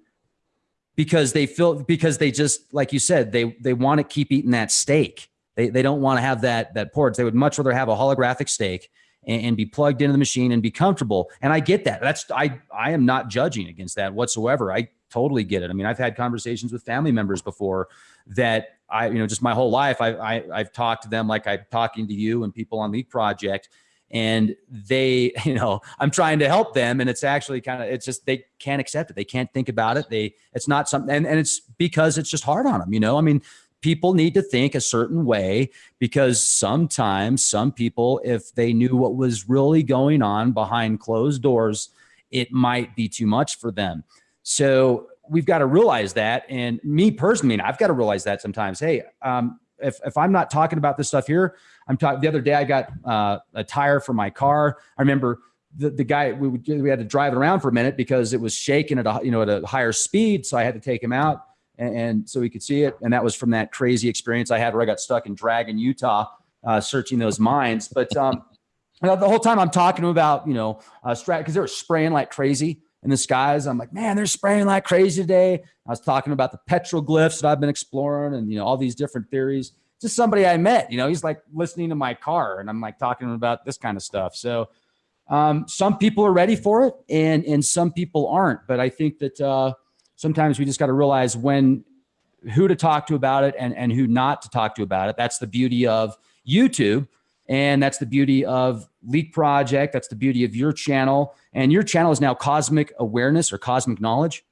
because they feel because they just like you said they they want to keep eating that steak they, they don't want to have that that port. They would much rather have a holographic steak and, and, be plugged into the machine and be comfortable. And I get that. That's I I am not judging against that whatsoever. I totally get it. I mean, I've had conversations with family members before that I, you know, just my whole life, I, I I've talked to them like I'm talking to you and people on the Project and they <laughs> you know i'm trying to help them and it's actually kind of it's just they can't accept it they can't think about it they it's not something and, and it's because it's just hard on them you know i mean people need to think a certain way because sometimes some people, if they knew what was really going on behind closed doors, it might be too much for them. So we've got to realize that. And me personally, I've got to realize that sometimes, hey, um, if, if I'm not talking about this stuff here, I'm talking the other day, I got uh, a tire for my car. I remember the, the guy, we, we had to drive around for a minute because it was shaking at a, you know, at a higher speed. So I had to take him out and, and, so we could see it. And that was from that crazy experience I had where I got stuck in Dragon, Utah, uh, searching those mines. But um, the whole time I'm talking to about, you know, uh, strat because they were spraying like crazy in the skies. I'm like, man, they're spraying like crazy today. I was talking about the petroglyphs that I've been exploring and, you know, all these different theories. Just somebody I met, you know, he's like listening to my car and I'm like talking about this kind of stuff. So um, some people are ready for it and, and some people aren't. But I think that, uh, sometimes we just got to realize when who to talk to about it and, and who not to talk to about it. That's the beauty of YouTube. And that's the beauty of Leak Project. That's the beauty of your channel. And your channel is now Cosmic Awareness or Cosmic Knowledge.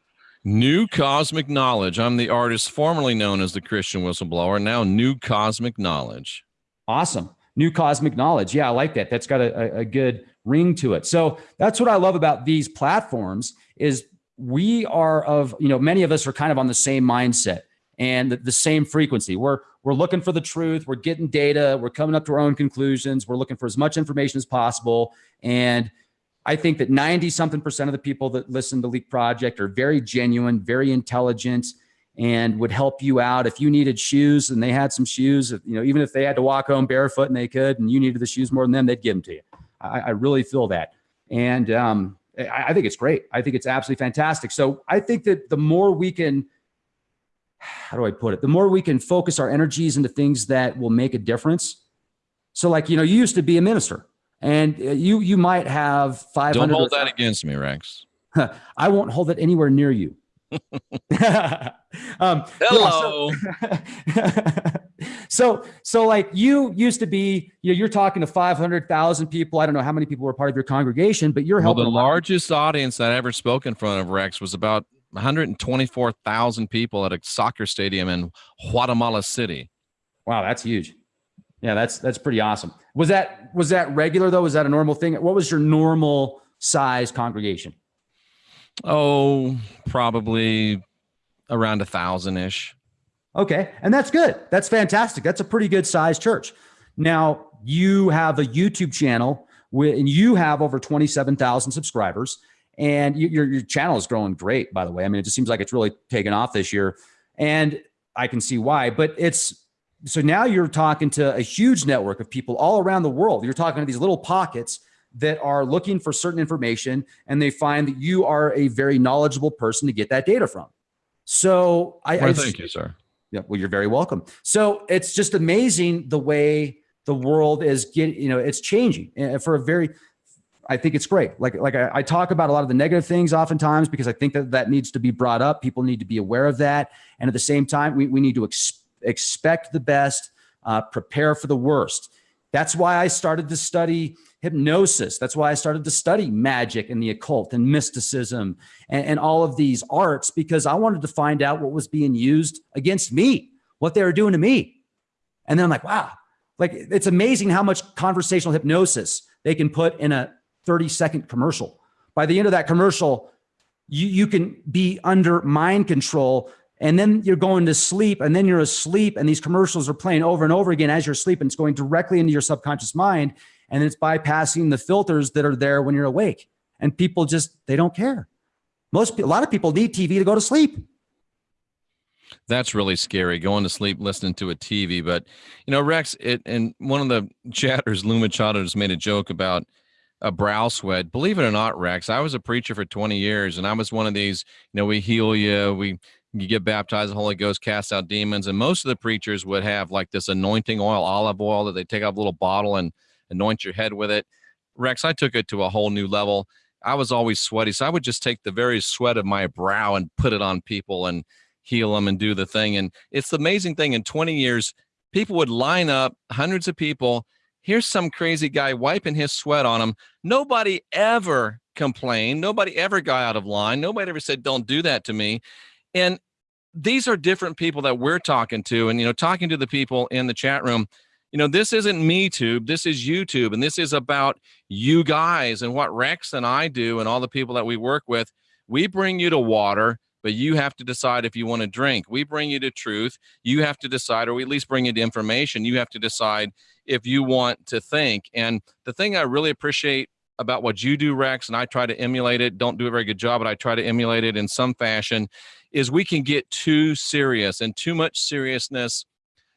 New Cosmic Knowledge. I'm the artist formerly known as the Christian Whistleblower, now New Cosmic Knowledge. Awesome. New Cosmic Knowledge. Yeah, I like that. That's got a, a good ring to it. So that's what I love about these platforms is we are of, you know, many of us are kind of on the same mindset and the, the, same frequency. We're we're looking for the truth. We're getting data. We're coming up to our own conclusions. We're looking for as much information as possible. And I think that 90 something percent of the people that listen to Leak Project are very genuine, very intelligent, and would help you out if you needed shoes and they had some shoes. You know, even if they had to walk home barefoot and they could, and you needed the shoes more than them, they'd give them to you. I, I really feel that, and um, I, I think it's great. I think it's absolutely fantastic. So I think that the more we can how do I put it? The more we can focus our energies into things that will make a difference. So like, you know, you used to be a minister and uh, you, you might have 500. Don't hold that against me, Rex. <laughs> I won't hold it anywhere near you. <laughs> um, Hello. Yeah, so, <laughs> so, so, like you used to be, you know, you're talking to 500,000 people. I don't know how many people were part of your congregation, but you're helping. Well, the largest audience that I ever spoke in front of Rex was about 124,000 people at a soccer stadium in Guatemala City. Wow, that's huge. Yeah, that's that's pretty awesome. Was that was that regular though? Was that a normal thing? What was your normal size congregation? Oh, probably around a thousand ish. Okay, and that's good. That's fantastic. That's a pretty good sized church. Now you have a YouTube channel, and you have over twenty seven thousand subscribers and your your channel is growing great. By the way, I mean it just seems like it's really taken off this year, and I can see why. But it's so now you're talking to a huge network of people all around the world. You're talking to these little pockets that are looking for certain information, and they find that you are a very knowledgeable person to get that data from. So I, well, I thank you, sir. Yeah, well, you're very welcome. So it's just amazing the way the world is getting, you know, it's changing and for a very I think it's great. Like, like I, I, talk about a lot of the negative things oftentimes because I think that that needs to be brought up. People need to be aware of that. And at the same time, we, we need to ex expect the best, uh, prepare for the worst. That's why I started to study hypnosis. That's why I started to study magic and the occult and mysticism and, and all of these arts because I wanted to find out what was being used against me, what they were doing to me. And then I'm like, wow, like it's amazing how much conversational hypnosis they can put in a 30 second commercial. By the end of that commercial, you, you can be under mind control and then you're going to sleep and then you're asleep and these commercials are playing over and over again as you're sleeping. It's going directly into your subconscious mind and it's bypassing the filters that are there when you're awake. And people just, they don't care. Most, a lot of people need TV to go to sleep. That's really scary going to sleep listening to a TV. But, you know, Rex, it, and one of the <laughs> chatters, Luma Chata, has made a joke about a brow sweat. Believe it or not, Rex, I was a preacher for 20 years and I was one of these, you know, we heal you, we you get baptized, the Holy Ghost cast out demons. And most of the preachers would have like this anointing oil, olive oil that they take out a little bottle and anoint your head with it. Rex, I took it to a whole new level. I was always sweaty. So I would just take the very sweat of my brow and put it on people and heal them and do the thing. And it's the amazing thing in 20 years, people would line up, hundreds of people, Here's some crazy guy wiping his sweat on them. Nobody ever complained. Nobody ever got out of line. Nobody ever said, don't do that to me. And these are different people that we're talking to. And, you know, talking to the people in the chat room, you know, this isn't me tube. This is YouTube. And this is about you guys and what Rex and I do and all the people that we work with. We bring you to water but you have to decide if you want to drink. We bring you to truth. You have to decide, or we at least bring you to information. You have to decide if you want to think. And the thing I really appreciate about what you do, Rex, and I try to emulate it, don't do a very good job, but I try to emulate it in some fashion, is we can get too serious and too much seriousness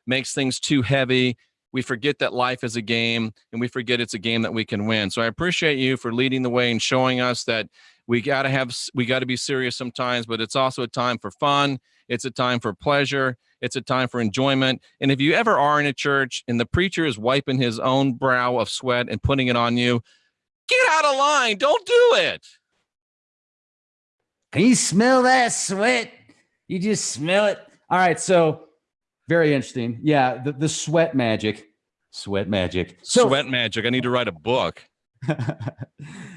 makes things too heavy. We forget that life is a game and we forget it's a game that we can win. So I appreciate you for leading the way and showing us that we got to have we got to be serious sometimes but it's also a time for fun it's a time for pleasure it's a time for enjoyment and if you ever are in a church and the preacher is wiping his own brow of sweat and putting it on you get out of line. Don't do it. Can you smell that sweat? You just smell it? All right so very interesting. Yeah the, the sweat magic. Sweat magic. So, sweat magic. I need to write a book. <laughs>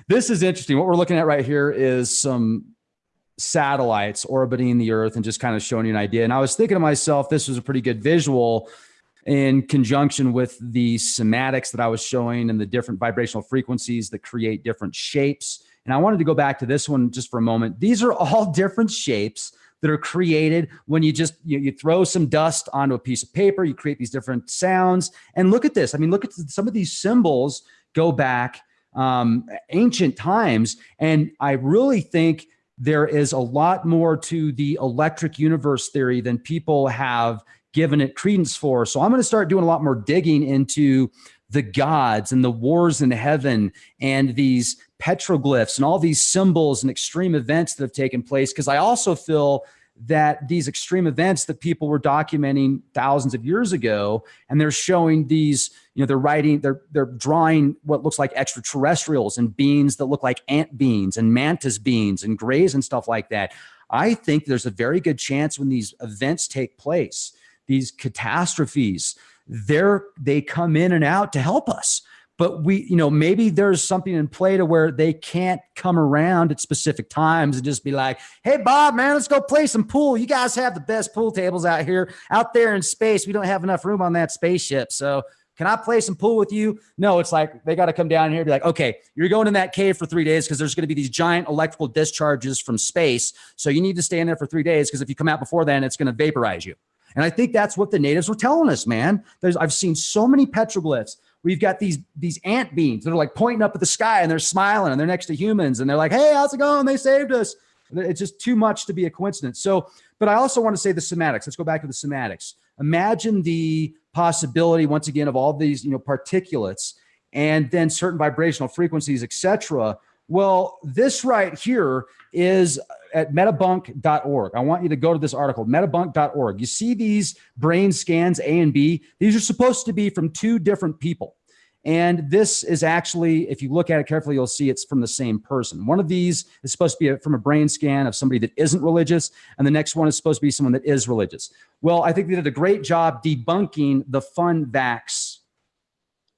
This is interesting. What we're looking at right here is some satellites orbiting the Earth and just kind of showing you an idea. And I was thinking to myself, this was a pretty good visual in conjunction with the cymatics that I was showing and the different vibrational frequencies that create different shapes. And I wanted to go back to this one just for a moment. These are all <laughs> different shapes that are created when you just you, you throw some dust onto a piece of paper, you create these different sounds. And look at this. I mean, look at some of these symbols go back um, ancient times. And I really think there is a lot more to the electric universe theory than people have given it credence for. So I'm going to start doing a lot more digging into the gods and the wars in heaven and these petroglyphs and all these symbols and extreme events that have taken place. Because I also feel that these extreme events that people were documenting thousands of years ago and they're showing these you know they're writing they're they're drawing what looks like extraterrestrials and beings that look like ant beings and mantis beings and grays and stuff like that i think there's a very good chance when these events take place these catastrophes they're they come in and out to help us but we you know maybe there's something in play to where they can't come around at specific times and just be like hey bob man let's go play some pool you guys have the best pool tables out here out there in space we don't have enough room on that spaceship so can I play some pool with you? No, it's like they got to come down here and be like, okay, you're going in that cave for three days because there's going to be these giant electrical discharges from space. So you need to stay in there for three days because if you come out before then, it's going to vaporize you. And I think that's what the natives were telling us, man. There's I've seen so many petroglyphs. We've got these these ant beings that are like pointing up at the sky and they're smiling and they're next to humans and they're like, "Hey, how's it going? They saved us." It's just too much to be a coincidence. So, but I also want to say the cymatics. Let's go back to the cymatics. Imagine the possibility once again of all these, you know, particulates and then certain vibrational frequencies, etc. Well, this right here is at metabunk.org. I want you to go to this article, metabunk.org. You see these brain scans A and B. These are supposed to be from two different people. And this is actually, if you look at it carefully, you'll see it's from the same person. One of these is supposed to be a, from a brain scan of somebody that isn't religious, and the next one is supposed to be someone that is religious. Well, I think they did a great job debunking the FunVax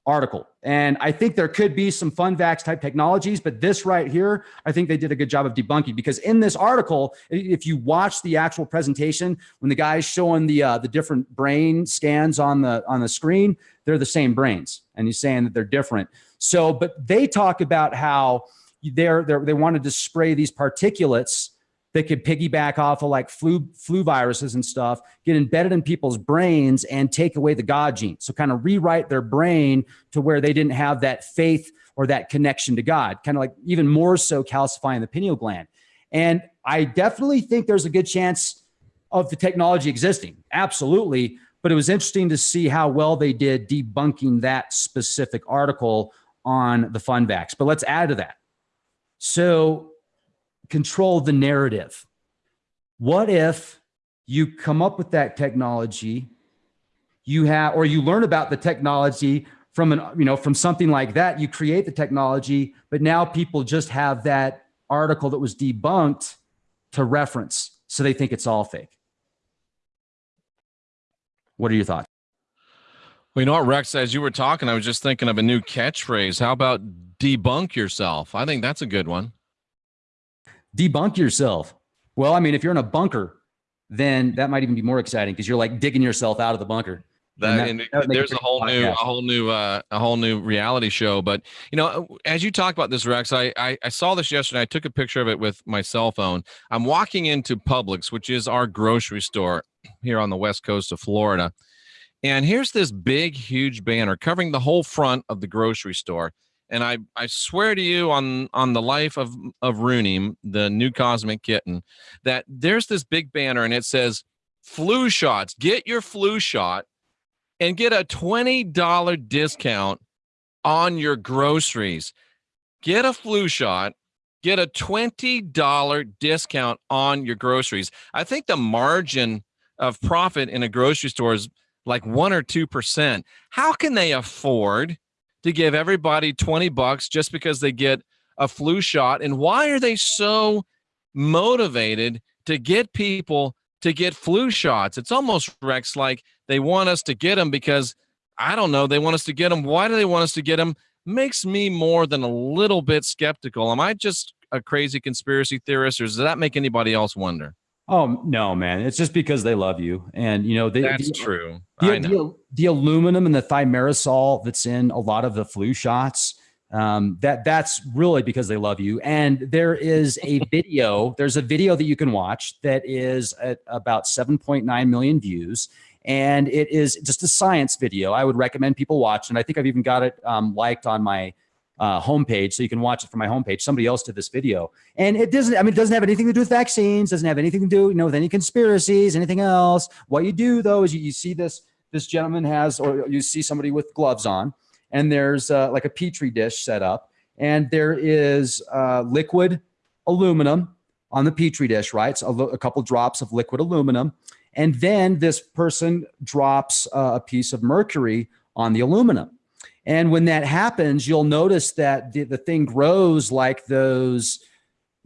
article. And I think there could be some FunVax type technologies, but this right here, I think they did a good job of debunking because in this article, if you watch the actual presentation, when the guy's showing the uh, the different brain scans on the on the screen, they're the same brains, and he's saying that they're different. So, but they talk about how they're, they're they wanted to spray these particulates that could piggyback off of like flu flu viruses and stuff, get embedded in people's brains and take away the God gene. So kind of rewrite their brain to where they didn't have that faith or that connection to God, kind of like even more so calcifying the pineal gland. And I definitely think there's a good chance of the technology existing. Absolutely. But it was interesting to see how well they did debunking that specific article on the FunVax. But let's add to that. So control the narrative. What if you come up with that technology, you have, or you learn about the technology from an, you know, from something like that, you create the technology, but now people just have that article that was debunked to reference. So they think it's all fake. What are your thoughts? Well, you know what, Rex, as you were talking, I was just thinking of a new catchphrase. How about debunk yourself? I think that's a good one debunk yourself. Well, I mean, if you're in a bunker, then that might even be more exciting because you're like digging yourself out of the bunker. That, and that, that there's a whole new, a whole new, uh, a whole new reality show. But you know, as you talk about this, Rex, I, I, I saw this yesterday. I took a picture of it with my cell phone. I'm walking into Publix, which is our grocery store here on the west coast of Florida, and here's this big, huge banner covering the whole front of the grocery store and I, I swear to you on on the life of of Rooney, the new cosmic kitten, that there's this big banner and it says flu shots. Get your flu shot and get a $20 discount on your groceries. Get a flu shot, get a $20 discount on your groceries. I think the margin of profit in a grocery store is like 1 or 2%. How can they afford to give everybody 20 bucks just because they get a flu shot? And why are they so motivated to get people to get flu shots? It's almost Rex like they want us to get them because I don't know, they want us to get them. Why do they want us to get them? Makes me more than a little bit skeptical. Am I just a crazy conspiracy theorist, or does that make anybody else wonder? Oh no, man! It's just because they love you, and you know they, that's the, true. The, the, the, aluminum and the thimerosal that's in a lot of the flu shots. Um, that that's really because they love you. And there is a <laughs> video. there's a video that you can watch that is at about 7.9 million views, and it is just a science video. I would recommend people watch, and I think I've even got it um, liked on my uh, homepage, so you can watch it from my homepage. Somebody else did this video, and it doesn't. I mean, it doesn't have anything to do with vaccines. Doesn't have anything to do, you know, with any conspiracies, anything else. What you do though is you, you see this. This gentleman has, or you see somebody with gloves on, and there's uh, like a petri dish set up, and there is uh, liquid aluminum on the petri dish, right? So a, a couple drops of liquid aluminum, and then this person drops uh, a piece of mercury on the aluminum and when that happens, you'll notice that the, the thing grows like those,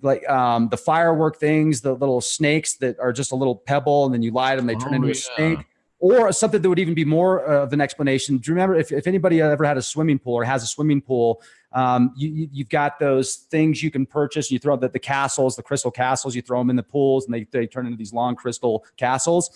like um, the firework things, the little snakes that are just a little pebble, and then you light them, they turn Oh, into a snake. Or something that would even be more of an explanation. Do you remember if, if anybody ever had a swimming pool or has a swimming pool, um, you, you, you've got those things you can purchase. You throw the, the castles, the crystal castles, you throw them in the pools and they, they turn into these long crystal castles.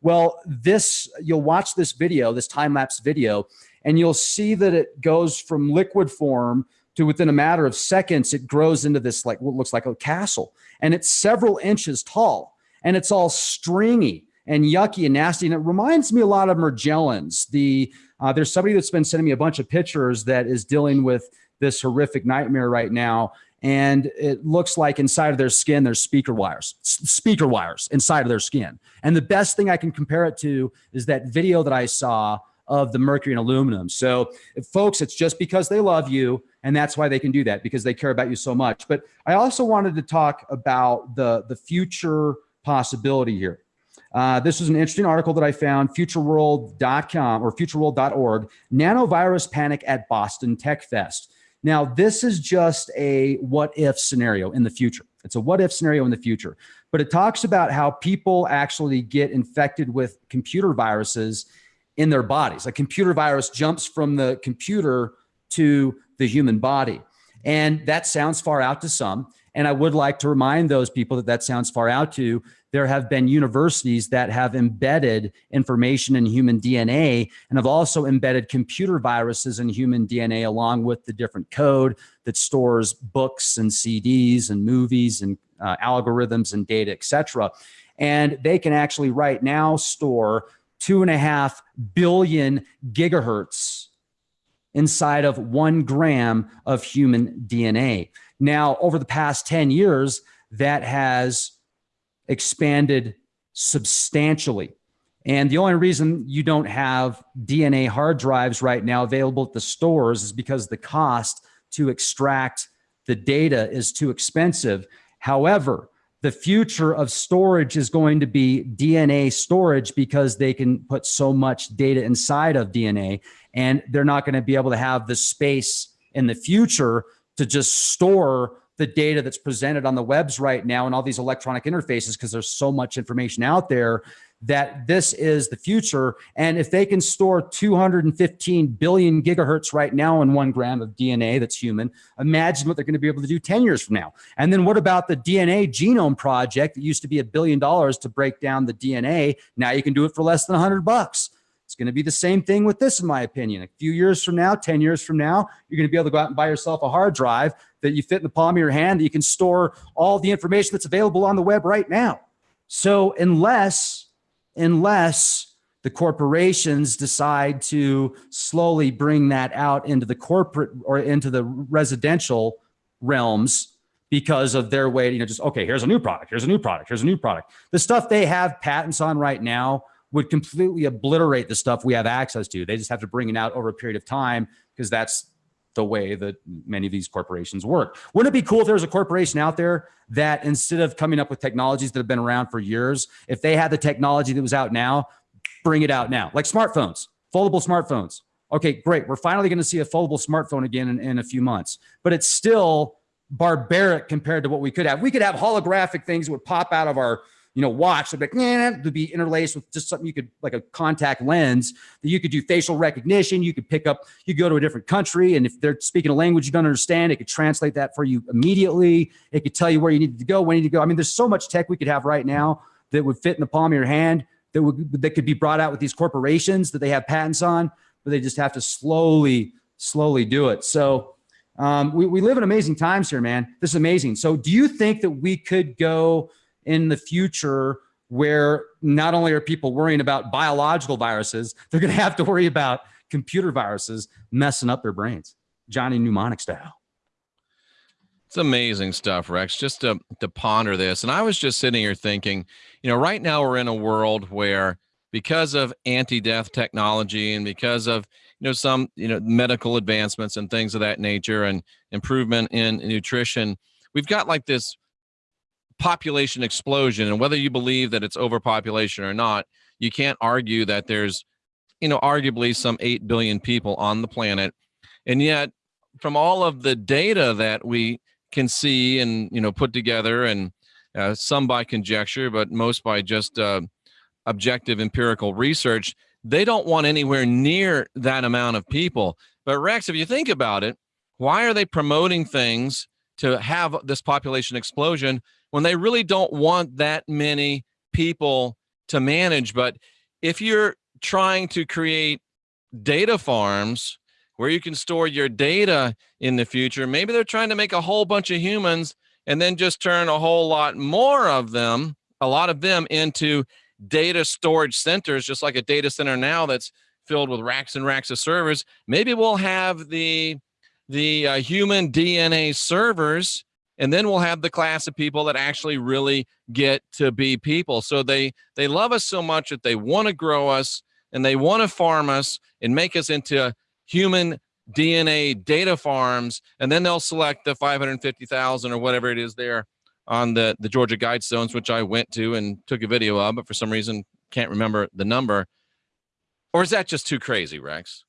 Well, this, you'll watch this video, this time lapse video, and you'll see that it goes from liquid form to within a matter of seconds, it grows into this like what looks like a castle. And it's several inches tall and it's all stringy and yucky and nasty. And it reminds me a lot of Morgellons. The uh, there's somebody that's been sending me a bunch of pictures that is dealing with this horrific nightmare right now. And it looks like inside of their skin, there's speaker wires, speaker wires inside of their skin. And the best thing I can compare it to is that video that I saw of the mercury and aluminum. So, folks, it's just because they love you, and that's why they can do that because they care about you so much. But I also wanted to talk about the the future possibility here. Uh, this was an interesting article that I found, futureworld.com or futureworld.org, nanovirus panic at Boston Tech Fest. Now, this is just a what if scenario in the future. It's a what if scenario in the future, but it talks about how people actually get infected with computer viruses in their bodies. A computer virus jumps from the computer to the human body. And that sounds far out to some. And I would like to remind those people that that sounds far out to. There have been universities that have embedded information in human DNA and have also embedded computer viruses in human DNA along with the different code that stores books and CDs and movies and uh, algorithms and data, et cetera. And they can actually right now store two and a half billion gigahertz inside of one gram of human DNA. Now, over the past 10 years, that has expanded substantially. And the only reason you don't have DNA hard drives right now available at the stores is because the cost to extract the data is too expensive. However, the future of storage is going to be DNA storage because they can put so much data inside of DNA and they're not going to be able to have the space in the future to just store the data that's presented on the webs right now and all these electronic interfaces because there's so much information out there that this is the future. And if they can store 215 billion gigahertz right now in one gram of DNA that's human, imagine what they're going to be able to do 10 years from now. And then what about the DNA genome project that used to be a billion dollars to break down the DNA? Now you can do it for less than 100 bucks. It's going to be the same thing with this, in my opinion. A few years from now, 10 years from now, you're going to be able to go out and buy yourself a hard drive that you fit in the palm of your hand that you can store all the information that's available on the web right now. So unless, unless the corporations decide to slowly bring that out into the corporate or into the residential realms because of their way, you know, just, okay, here's a new product, here's a new product, here's a new product. The stuff they have patents on right now would completely obliterate the stuff we have access to. They just have to bring it out over a period of time because that's the way that many of these corporations work. Wouldn't it be cool if there was a corporation out there that instead of coming up with technologies that have been around for years, if they had the technology that was out now, bring it out now, like smartphones, foldable smartphones. Okay, great. We're finally going to see a foldable smartphone again in, in a few months, but it's still barbaric compared to what we could have. We could have holographic things that would pop out of our you know, watch. They'd be like, be interlaced with just something you could like a contact lens that you could do facial recognition. You could pick up, you go to a different country, and if they're speaking a language you don't understand, it could translate that for you immediately. It could tell you where you need to go, when you need to go. I mean, there's so much tech we could have right now that would fit in the palm of your hand that would that could be brought out with these corporations that they have patents on, but they just have to slowly, slowly do it. So um, we, we live in amazing times here, man. This is amazing. So do you think that we could go in the future where not only are people worrying about biological viruses, they're going to have to worry about computer viruses messing up their brains. Johnny Mnemonic style. It's amazing stuff, Rex, just to, to ponder this. And I was just sitting here thinking, you know, right now we're in a world where because of anti-death technology and because of, you know, some, you know, medical advancements and things of that nature and improvement in nutrition, we've got like this population explosion. And whether you believe that it's overpopulation or not, you can't argue that there's, you know, arguably some 8 billion people on the planet. And yet from all of the data that we can see and you know put together and uh, some by conjecture but most by just uh, objective empirical research they don't want anywhere near that amount of people but rex if you think about it why are they promoting things to have this population explosion when they really don't want that many people to manage but if you're trying to create data farms where you can store your data in the future. Maybe they're trying to make a whole bunch of humans and then just turn a whole lot more of them, a lot of them into data storage centers, just like a data center now that's filled with racks and racks of servers. Maybe we'll have the the uh, human DNA servers, and then we'll have the class of people that actually really get to be people. So they they love us so much that they want to grow us and they want to farm us and make us into human DNA data farms, and then they'll select the 550,000 or whatever it is there on the, the Georgia Guidestones, which I went to and took a video of, but for some reason can't remember the number. Or is that just too crazy, Rex?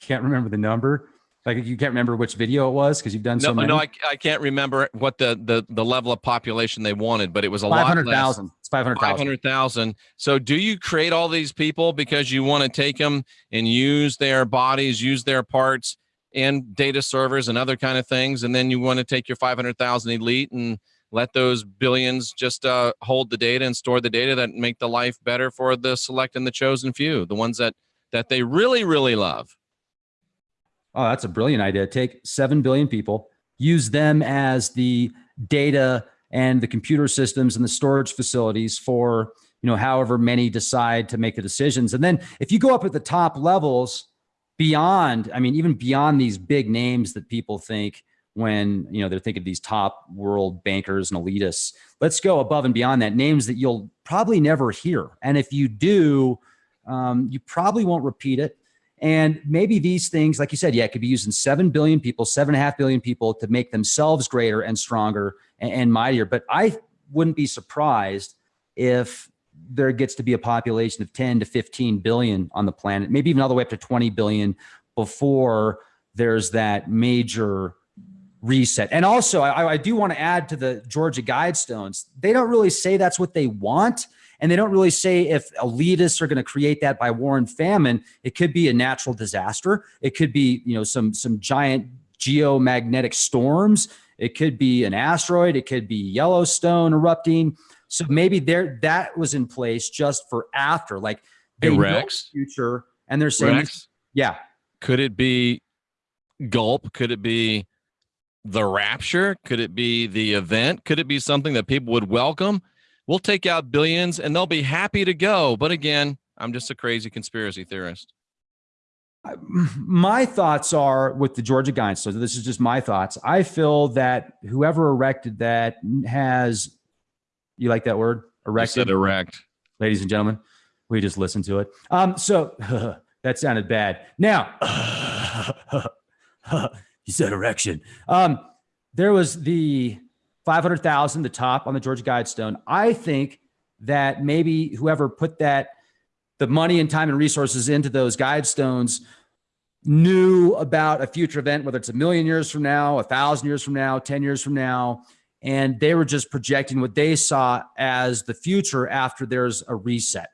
Can't remember the number? Like you can't remember which video it was because you've done no, so many. No, I, I can't remember what the, the the level of population they wanted, but it was a 500, lot less. 000. It's 500,000. 500,000. So do you create all these people because you want to take them and use their bodies, use their parts and data servers and other kind of things. And then you want to take your 500,000 elite and let those billions just uh, hold the data and store the data that make the life better for the select and the chosen few, the ones that, that they really, really love. Oh, that's a brilliant idea. Take 7 billion people, use them as the data and the computer systems and the storage facilities for, you know, however many decide to make the decisions. And then if you go up at the top levels beyond, I mean, even beyond these big names that people think when, you know, they're thinking of these top world bankers and elitists, let's go above and beyond that names that you'll probably never hear. And if you do, um, you probably won't repeat it and maybe these things, like you said, yeah, it could be used in 7 billion people, seven and a half billion people to make themselves greater and stronger and, and mightier. But I wouldn't be surprised if there gets to be a population of 10 to 15 billion on the planet, maybe even all the way up to 20 billion before there's that major reset. And also, I, I do want to add to the Georgia Guidestones, they don't really say that's what they want. And they don't really say if elitists are going to create that by war and famine. It could be a natural disaster. It could be, you know, some some giant geomagnetic storms. It could be an asteroid. It could be Yellowstone erupting. So maybe there that was in place just for after, like they hey, Rex, the future, and they're saying, Rex, yeah. Could it be gulp? Could it be the rapture? Could it be the event? Could it be something that people would welcome? We'll take out billions and they'll be happy to go. But again, I'm just a crazy conspiracy theorist. My thoughts are with the Georgia Guides. So this is just my thoughts. I feel that whoever erected that has, you like that word? Erected. Erect. Ladies and gentlemen, we just listened to it. Um, so <laughs> that sounded bad. Now, <laughs> you said erection. Um, there was the 500,000, the top on the Georgia Guidestone. I think that maybe whoever put that, the money and time and resources into those Guidestones knew about a future event, whether it's a million years from now, a thousand years from now, 10 years from now, and they were just projecting what they saw as the future after there's a reset.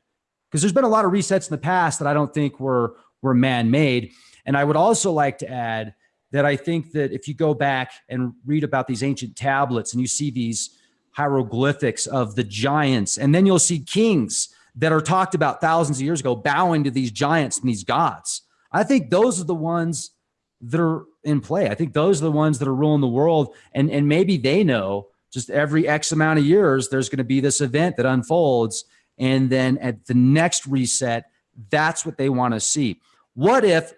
Because there's been a lot of resets in the past that I don't think were, were man-made. And I would also like to add that I think that if you go back and read about these ancient tablets and you see these hieroglyphics of the giants, and then you'll see kings that are talked about thousands of years ago bowing to these giants and these gods. I think those are the ones that are in play. I think those are the ones that are ruling the world. And, and maybe they know just every X amount of years, there's going to be this event that unfolds. And then at the next reset, that's what they want to see. What if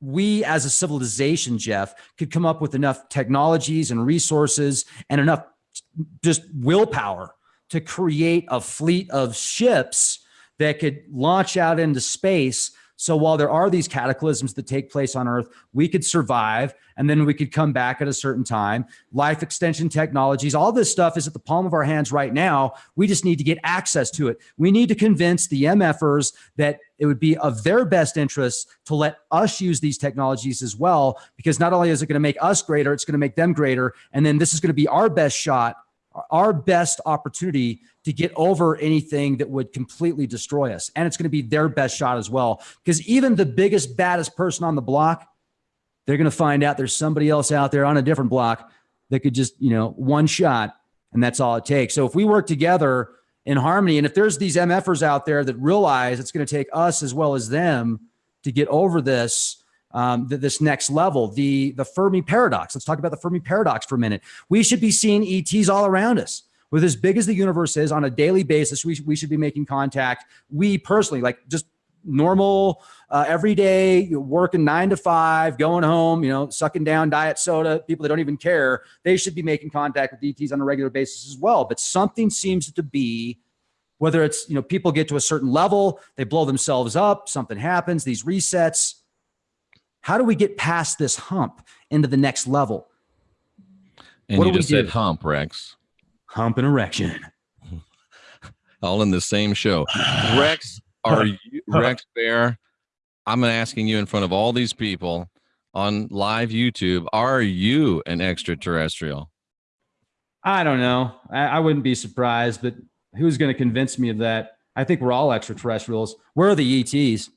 we as a civilization, Jeff, could come up with enough technologies and resources and enough just willpower to create a fleet of ships that could launch out into space so while there are these cataclysms that take place on Earth, we could survive and then we could come back at a certain time. Life extension technologies, all this stuff is at the palm of our hands right now. We just need to get access to it. We need to convince the MFers that it would be of their best interest to let us use these technologies as well, because not only is it going to make us greater, it's going to make them greater. And then this is going to be our best shot our best opportunity to get over anything that would completely destroy us. And it's going to be their best shot as well. Because even the biggest, baddest person on the block, they're going to find out there's somebody else out there on a different block that could just, you know, one shot and that's all it takes. So if we work together in harmony, and if there's these MFers out there that realize it's going to take us as well as them to get over this, um, this next level, the, the Fermi paradox. Let's talk about the Fermi paradox for a minute. We should be seeing ETs all around us. With as big as the universe is on a daily basis, we, we should be making contact. We personally, like just normal, uh, everyday, working nine to five, going home, you know, sucking down diet soda, people that don't even care, they should be making contact with ETs on a regular basis as well. But something seems to be whether it's, you know, people get to a certain level, they blow themselves up, something happens, these resets, how do we get past this hump into the next level? And what you just said hump, Rex. Hump and erection. <laughs> All in the same show. <sighs> Rex, are you, <laughs> Rex Bear? I'm asking you in front of all these people on live YouTube, are you an extraterrestrial? I don't know. I, I wouldn't be surprised, but who's going to convince me of that? I think we're all extraterrestrials. Where are the ETs?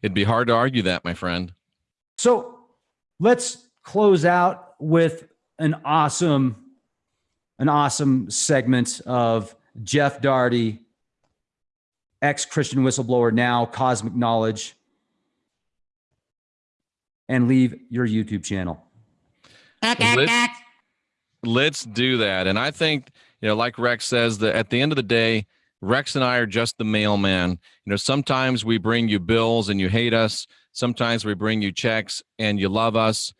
It'd be hard to argue that, my friend. So let's close out with an awesome, an awesome segment of Jeff Darty, ex-Christian whistleblower, now Cosmic Knowledge, and leave your YouTube channel. Let's, let's do that. And I think, you know, like Rex says, that at the end of the day, Rex and I are just the mailman. You know, sometimes we bring you bills and you hate us. Sometimes we bring you checks and you love us.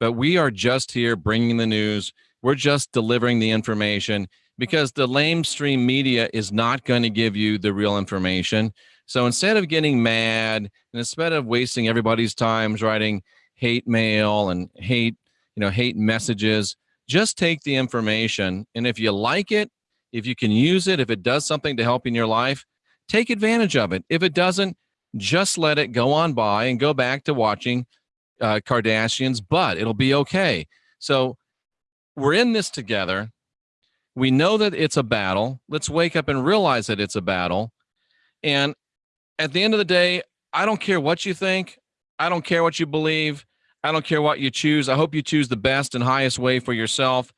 But we are just here bringing the news. We're just delivering the information because the lamestream media is not going to give you the real information. So instead of getting mad and instead of wasting everybody's time writing hate mail and hate, you know, hate messages, just take the information. And if you like it, if you can use it, if it does something to help in your life, take advantage of it. If it doesn't, just let it go on by and go back to watching uh, Kardashians, but it'll be okay. So we're in this together. We know that it's a battle. Let's wake up and realize that it's a battle. And at the end of the day, I don't care what you think. I don't care what you believe. I don't care what you choose. I hope you choose the best and highest way for yourself.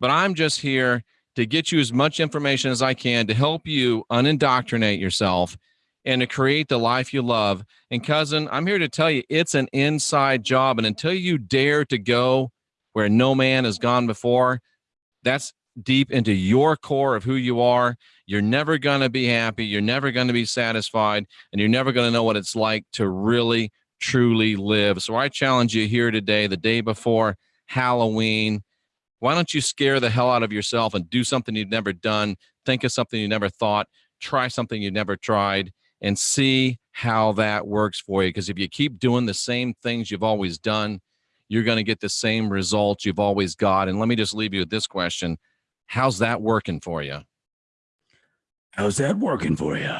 But I'm just here to get you as much information as I can to help you unindoctrinate yourself and to create the life you love. And cousin, I'm here to tell you it's an inside job. And until you dare to go where no man has gone before, that's deep into your core of who you are. You're never going to be happy. You're never going to be satisfied. And you're never going to know what it's like to really, truly live. So I challenge you here today, the day before Halloween why don't you scare the hell out of yourself and do something you've never done? Think of something you never thought, try something you've never tried, and see how that works for you. Because if you keep doing the same things you've always done, you're going to get the same results you've always got. And let me just leave you with this question How's that working for you? How's that working for you?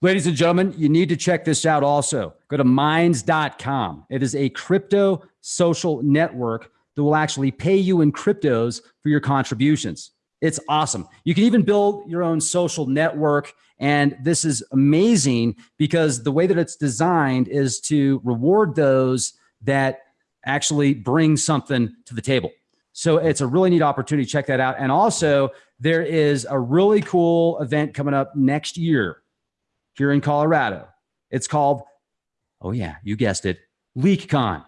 Ladies and gentlemen, you need to check this out also. Go to minds.com. It is a crypto social network that will actually pay you in cryptos for your contributions. It's awesome. You can even build your own social network. And this is amazing because the way that it's designed is to reward those that actually bring something to the table. So it's a really neat opportunity. Check that out. And also, there is a really cool event coming up next year here in Colorado. It's called, oh, yeah, you guessed it, LeakCon.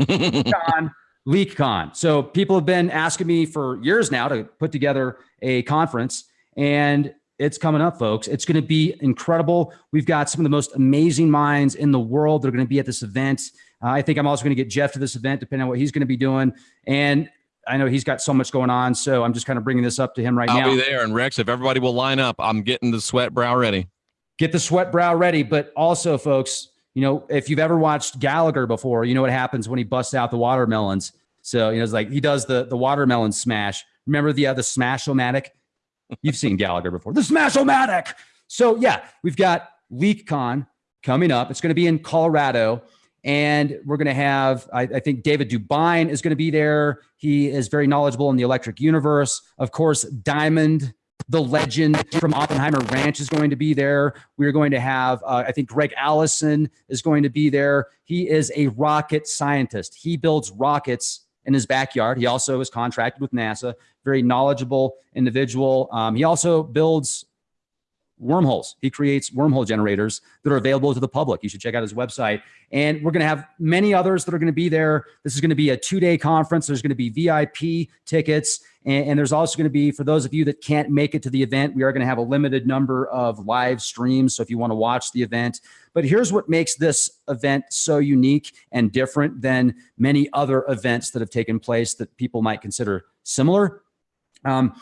LeakCon <laughs> LeakCon. So people have been asking me for years now to put together a conference, and it's coming up, folks. It's going to be incredible. We've got some of the most amazing minds in the world. They're going to be at this event. Uh, I think I'm also going to get Jeff to this event, depending on what he's going to be doing. And I know he's got so much going on, so I'm just kind of bringing this up to him right now. I'll be there. And Rex, if everybody will line up, I'm getting the sweat brow ready. Get the sweat brow ready. But also, folks, you know, if you've ever watched Gallagher before, you know what happens when he busts out the watermelons. So you know, it's like he does the the watermelon smash. Remember the uh, the smash-o-matic? You've seen Gallagher before. The smash-o-matic. So yeah, we've got LeakCon coming up. It's going to be in Colorado. And we're going to have, I, I think David Dubine is going to be there. He is very knowledgeable in the electric universe. Of course, Diamond, the legend from Oppenheimer Ranch, is going to be there. We're going to have, uh, I think Greg Allison is going to be there. He is a rocket scientist. He builds rockets in his backyard. He also is contracted with NASA, very knowledgeable individual. Um, he also builds wormholes. He creates wormhole generators that are available to the public. You should check out his website. And we're going to have many others that are going to be there. This is going to be a two day conference. There's going to be VIP tickets. And, and there's also going to be, for those of you that can't make it to the event, we are going to have a limited number of live streams. So if you want to watch the event, but here's what makes this event so unique and different than many other events that have taken place that people might consider similar. Um,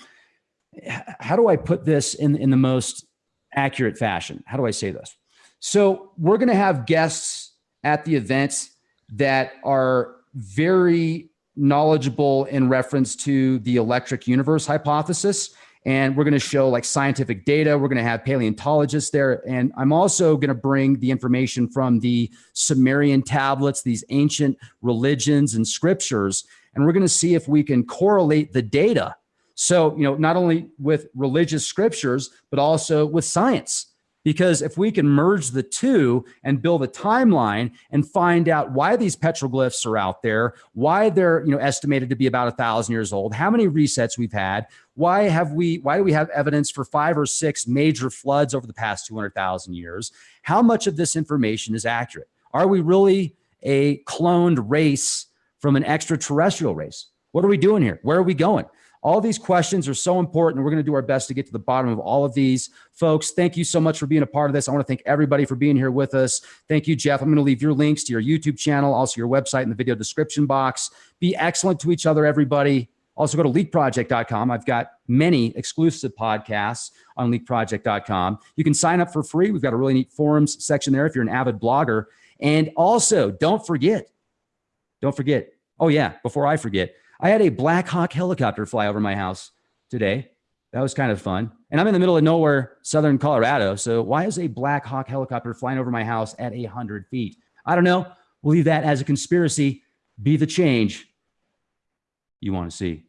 how do I put this in, in the most accurate fashion. How do I say this? So we're going to have guests at the events that are very knowledgeable in reference to the electric universe hypothesis. And we're going to show like scientific data. We're going to have paleontologists there. And I'm also going to bring the information from the Sumerian tablets, these ancient religions and scriptures. And we're going to see if we can correlate the data so, you know, not only with religious scriptures, but also with science. Because if we can merge the two and build a timeline and find out why these petroglyphs are out there, why they're you know estimated to be about a thousand years old, how many resets we've had, why have we why do we have evidence for five or six major floods over the past 200,000 years? How much of this information is accurate? Are we really a cloned race from an extraterrestrial race? What are we doing here? Where are we going? All these questions are so important. We're going to do our best to get to the bottom of all of these. Folks, thank you so much for being a part of this. I want to thank everybody for being here with us. Thank you, Jeff. I'm going to leave your links to your YouTube channel, also your website in the video description box. Be excellent to each other, everybody. Also, go to leakproject.com. I've got many exclusive podcasts on leakproject.com. You can sign up for free. We've got a really neat forums section there if you're an avid blogger. And also, don't forget, don't forget. Oh, yeah, before I forget, I had a Black Hawk helicopter fly over my house today. That was kind of fun. And I'm in the middle of nowhere, southern Colorado. So why is a Black Hawk helicopter flying over my house at 100 feet? I don't know. We'll leave that as a conspiracy. Be the change you want to see.